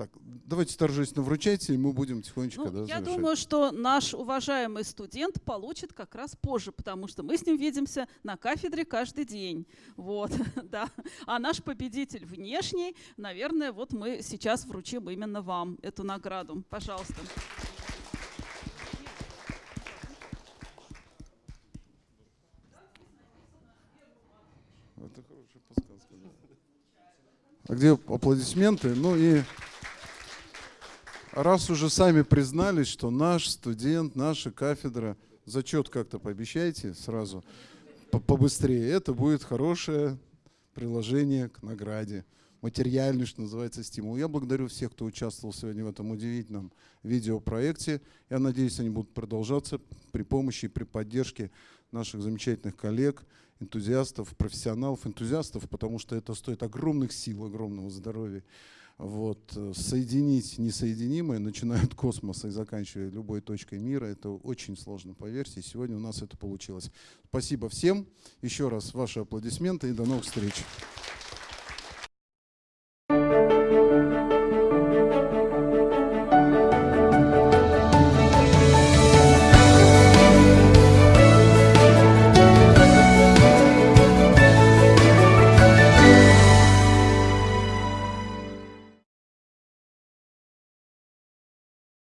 [SPEAKER 1] Так, давайте торжественно вручайте, и мы будем тихонечко
[SPEAKER 4] Ну,
[SPEAKER 1] да,
[SPEAKER 4] я
[SPEAKER 1] завершать.
[SPEAKER 4] думаю, что наш уважаемый студент получит как раз позже, потому что мы с ним видимся на кафедре каждый день. Вот, <laughs> да. А наш победитель внешний, наверное, вот мы сейчас вручим именно вам эту награду. Пожалуйста.
[SPEAKER 1] Это хорошая подсказка. да. А где аплодисменты? Ну и раз уже сами признались, что наш студент, наша кафедра, зачет как-то пообещайте сразу, по- побыстрее. Это будет хорошее приложение к награде. Материальный, что называется, стимул. Я благодарю всех, кто участвовал сегодня в этом удивительном видеопроекте. Я надеюсь, они будут продолжаться при помощи и при поддержке наших замечательных коллег, энтузиастов, профессионалов, энтузиастов, потому что это стоит огромных сил, огромного здоровья. Вот. э, Соединить несоединимое, начиная от космоса и заканчивая любой точкой мира, это очень сложно, поверьте. Сегодня у нас это получилось. Спасибо всем. Еще раз ваши аплодисменты и до новых встреч.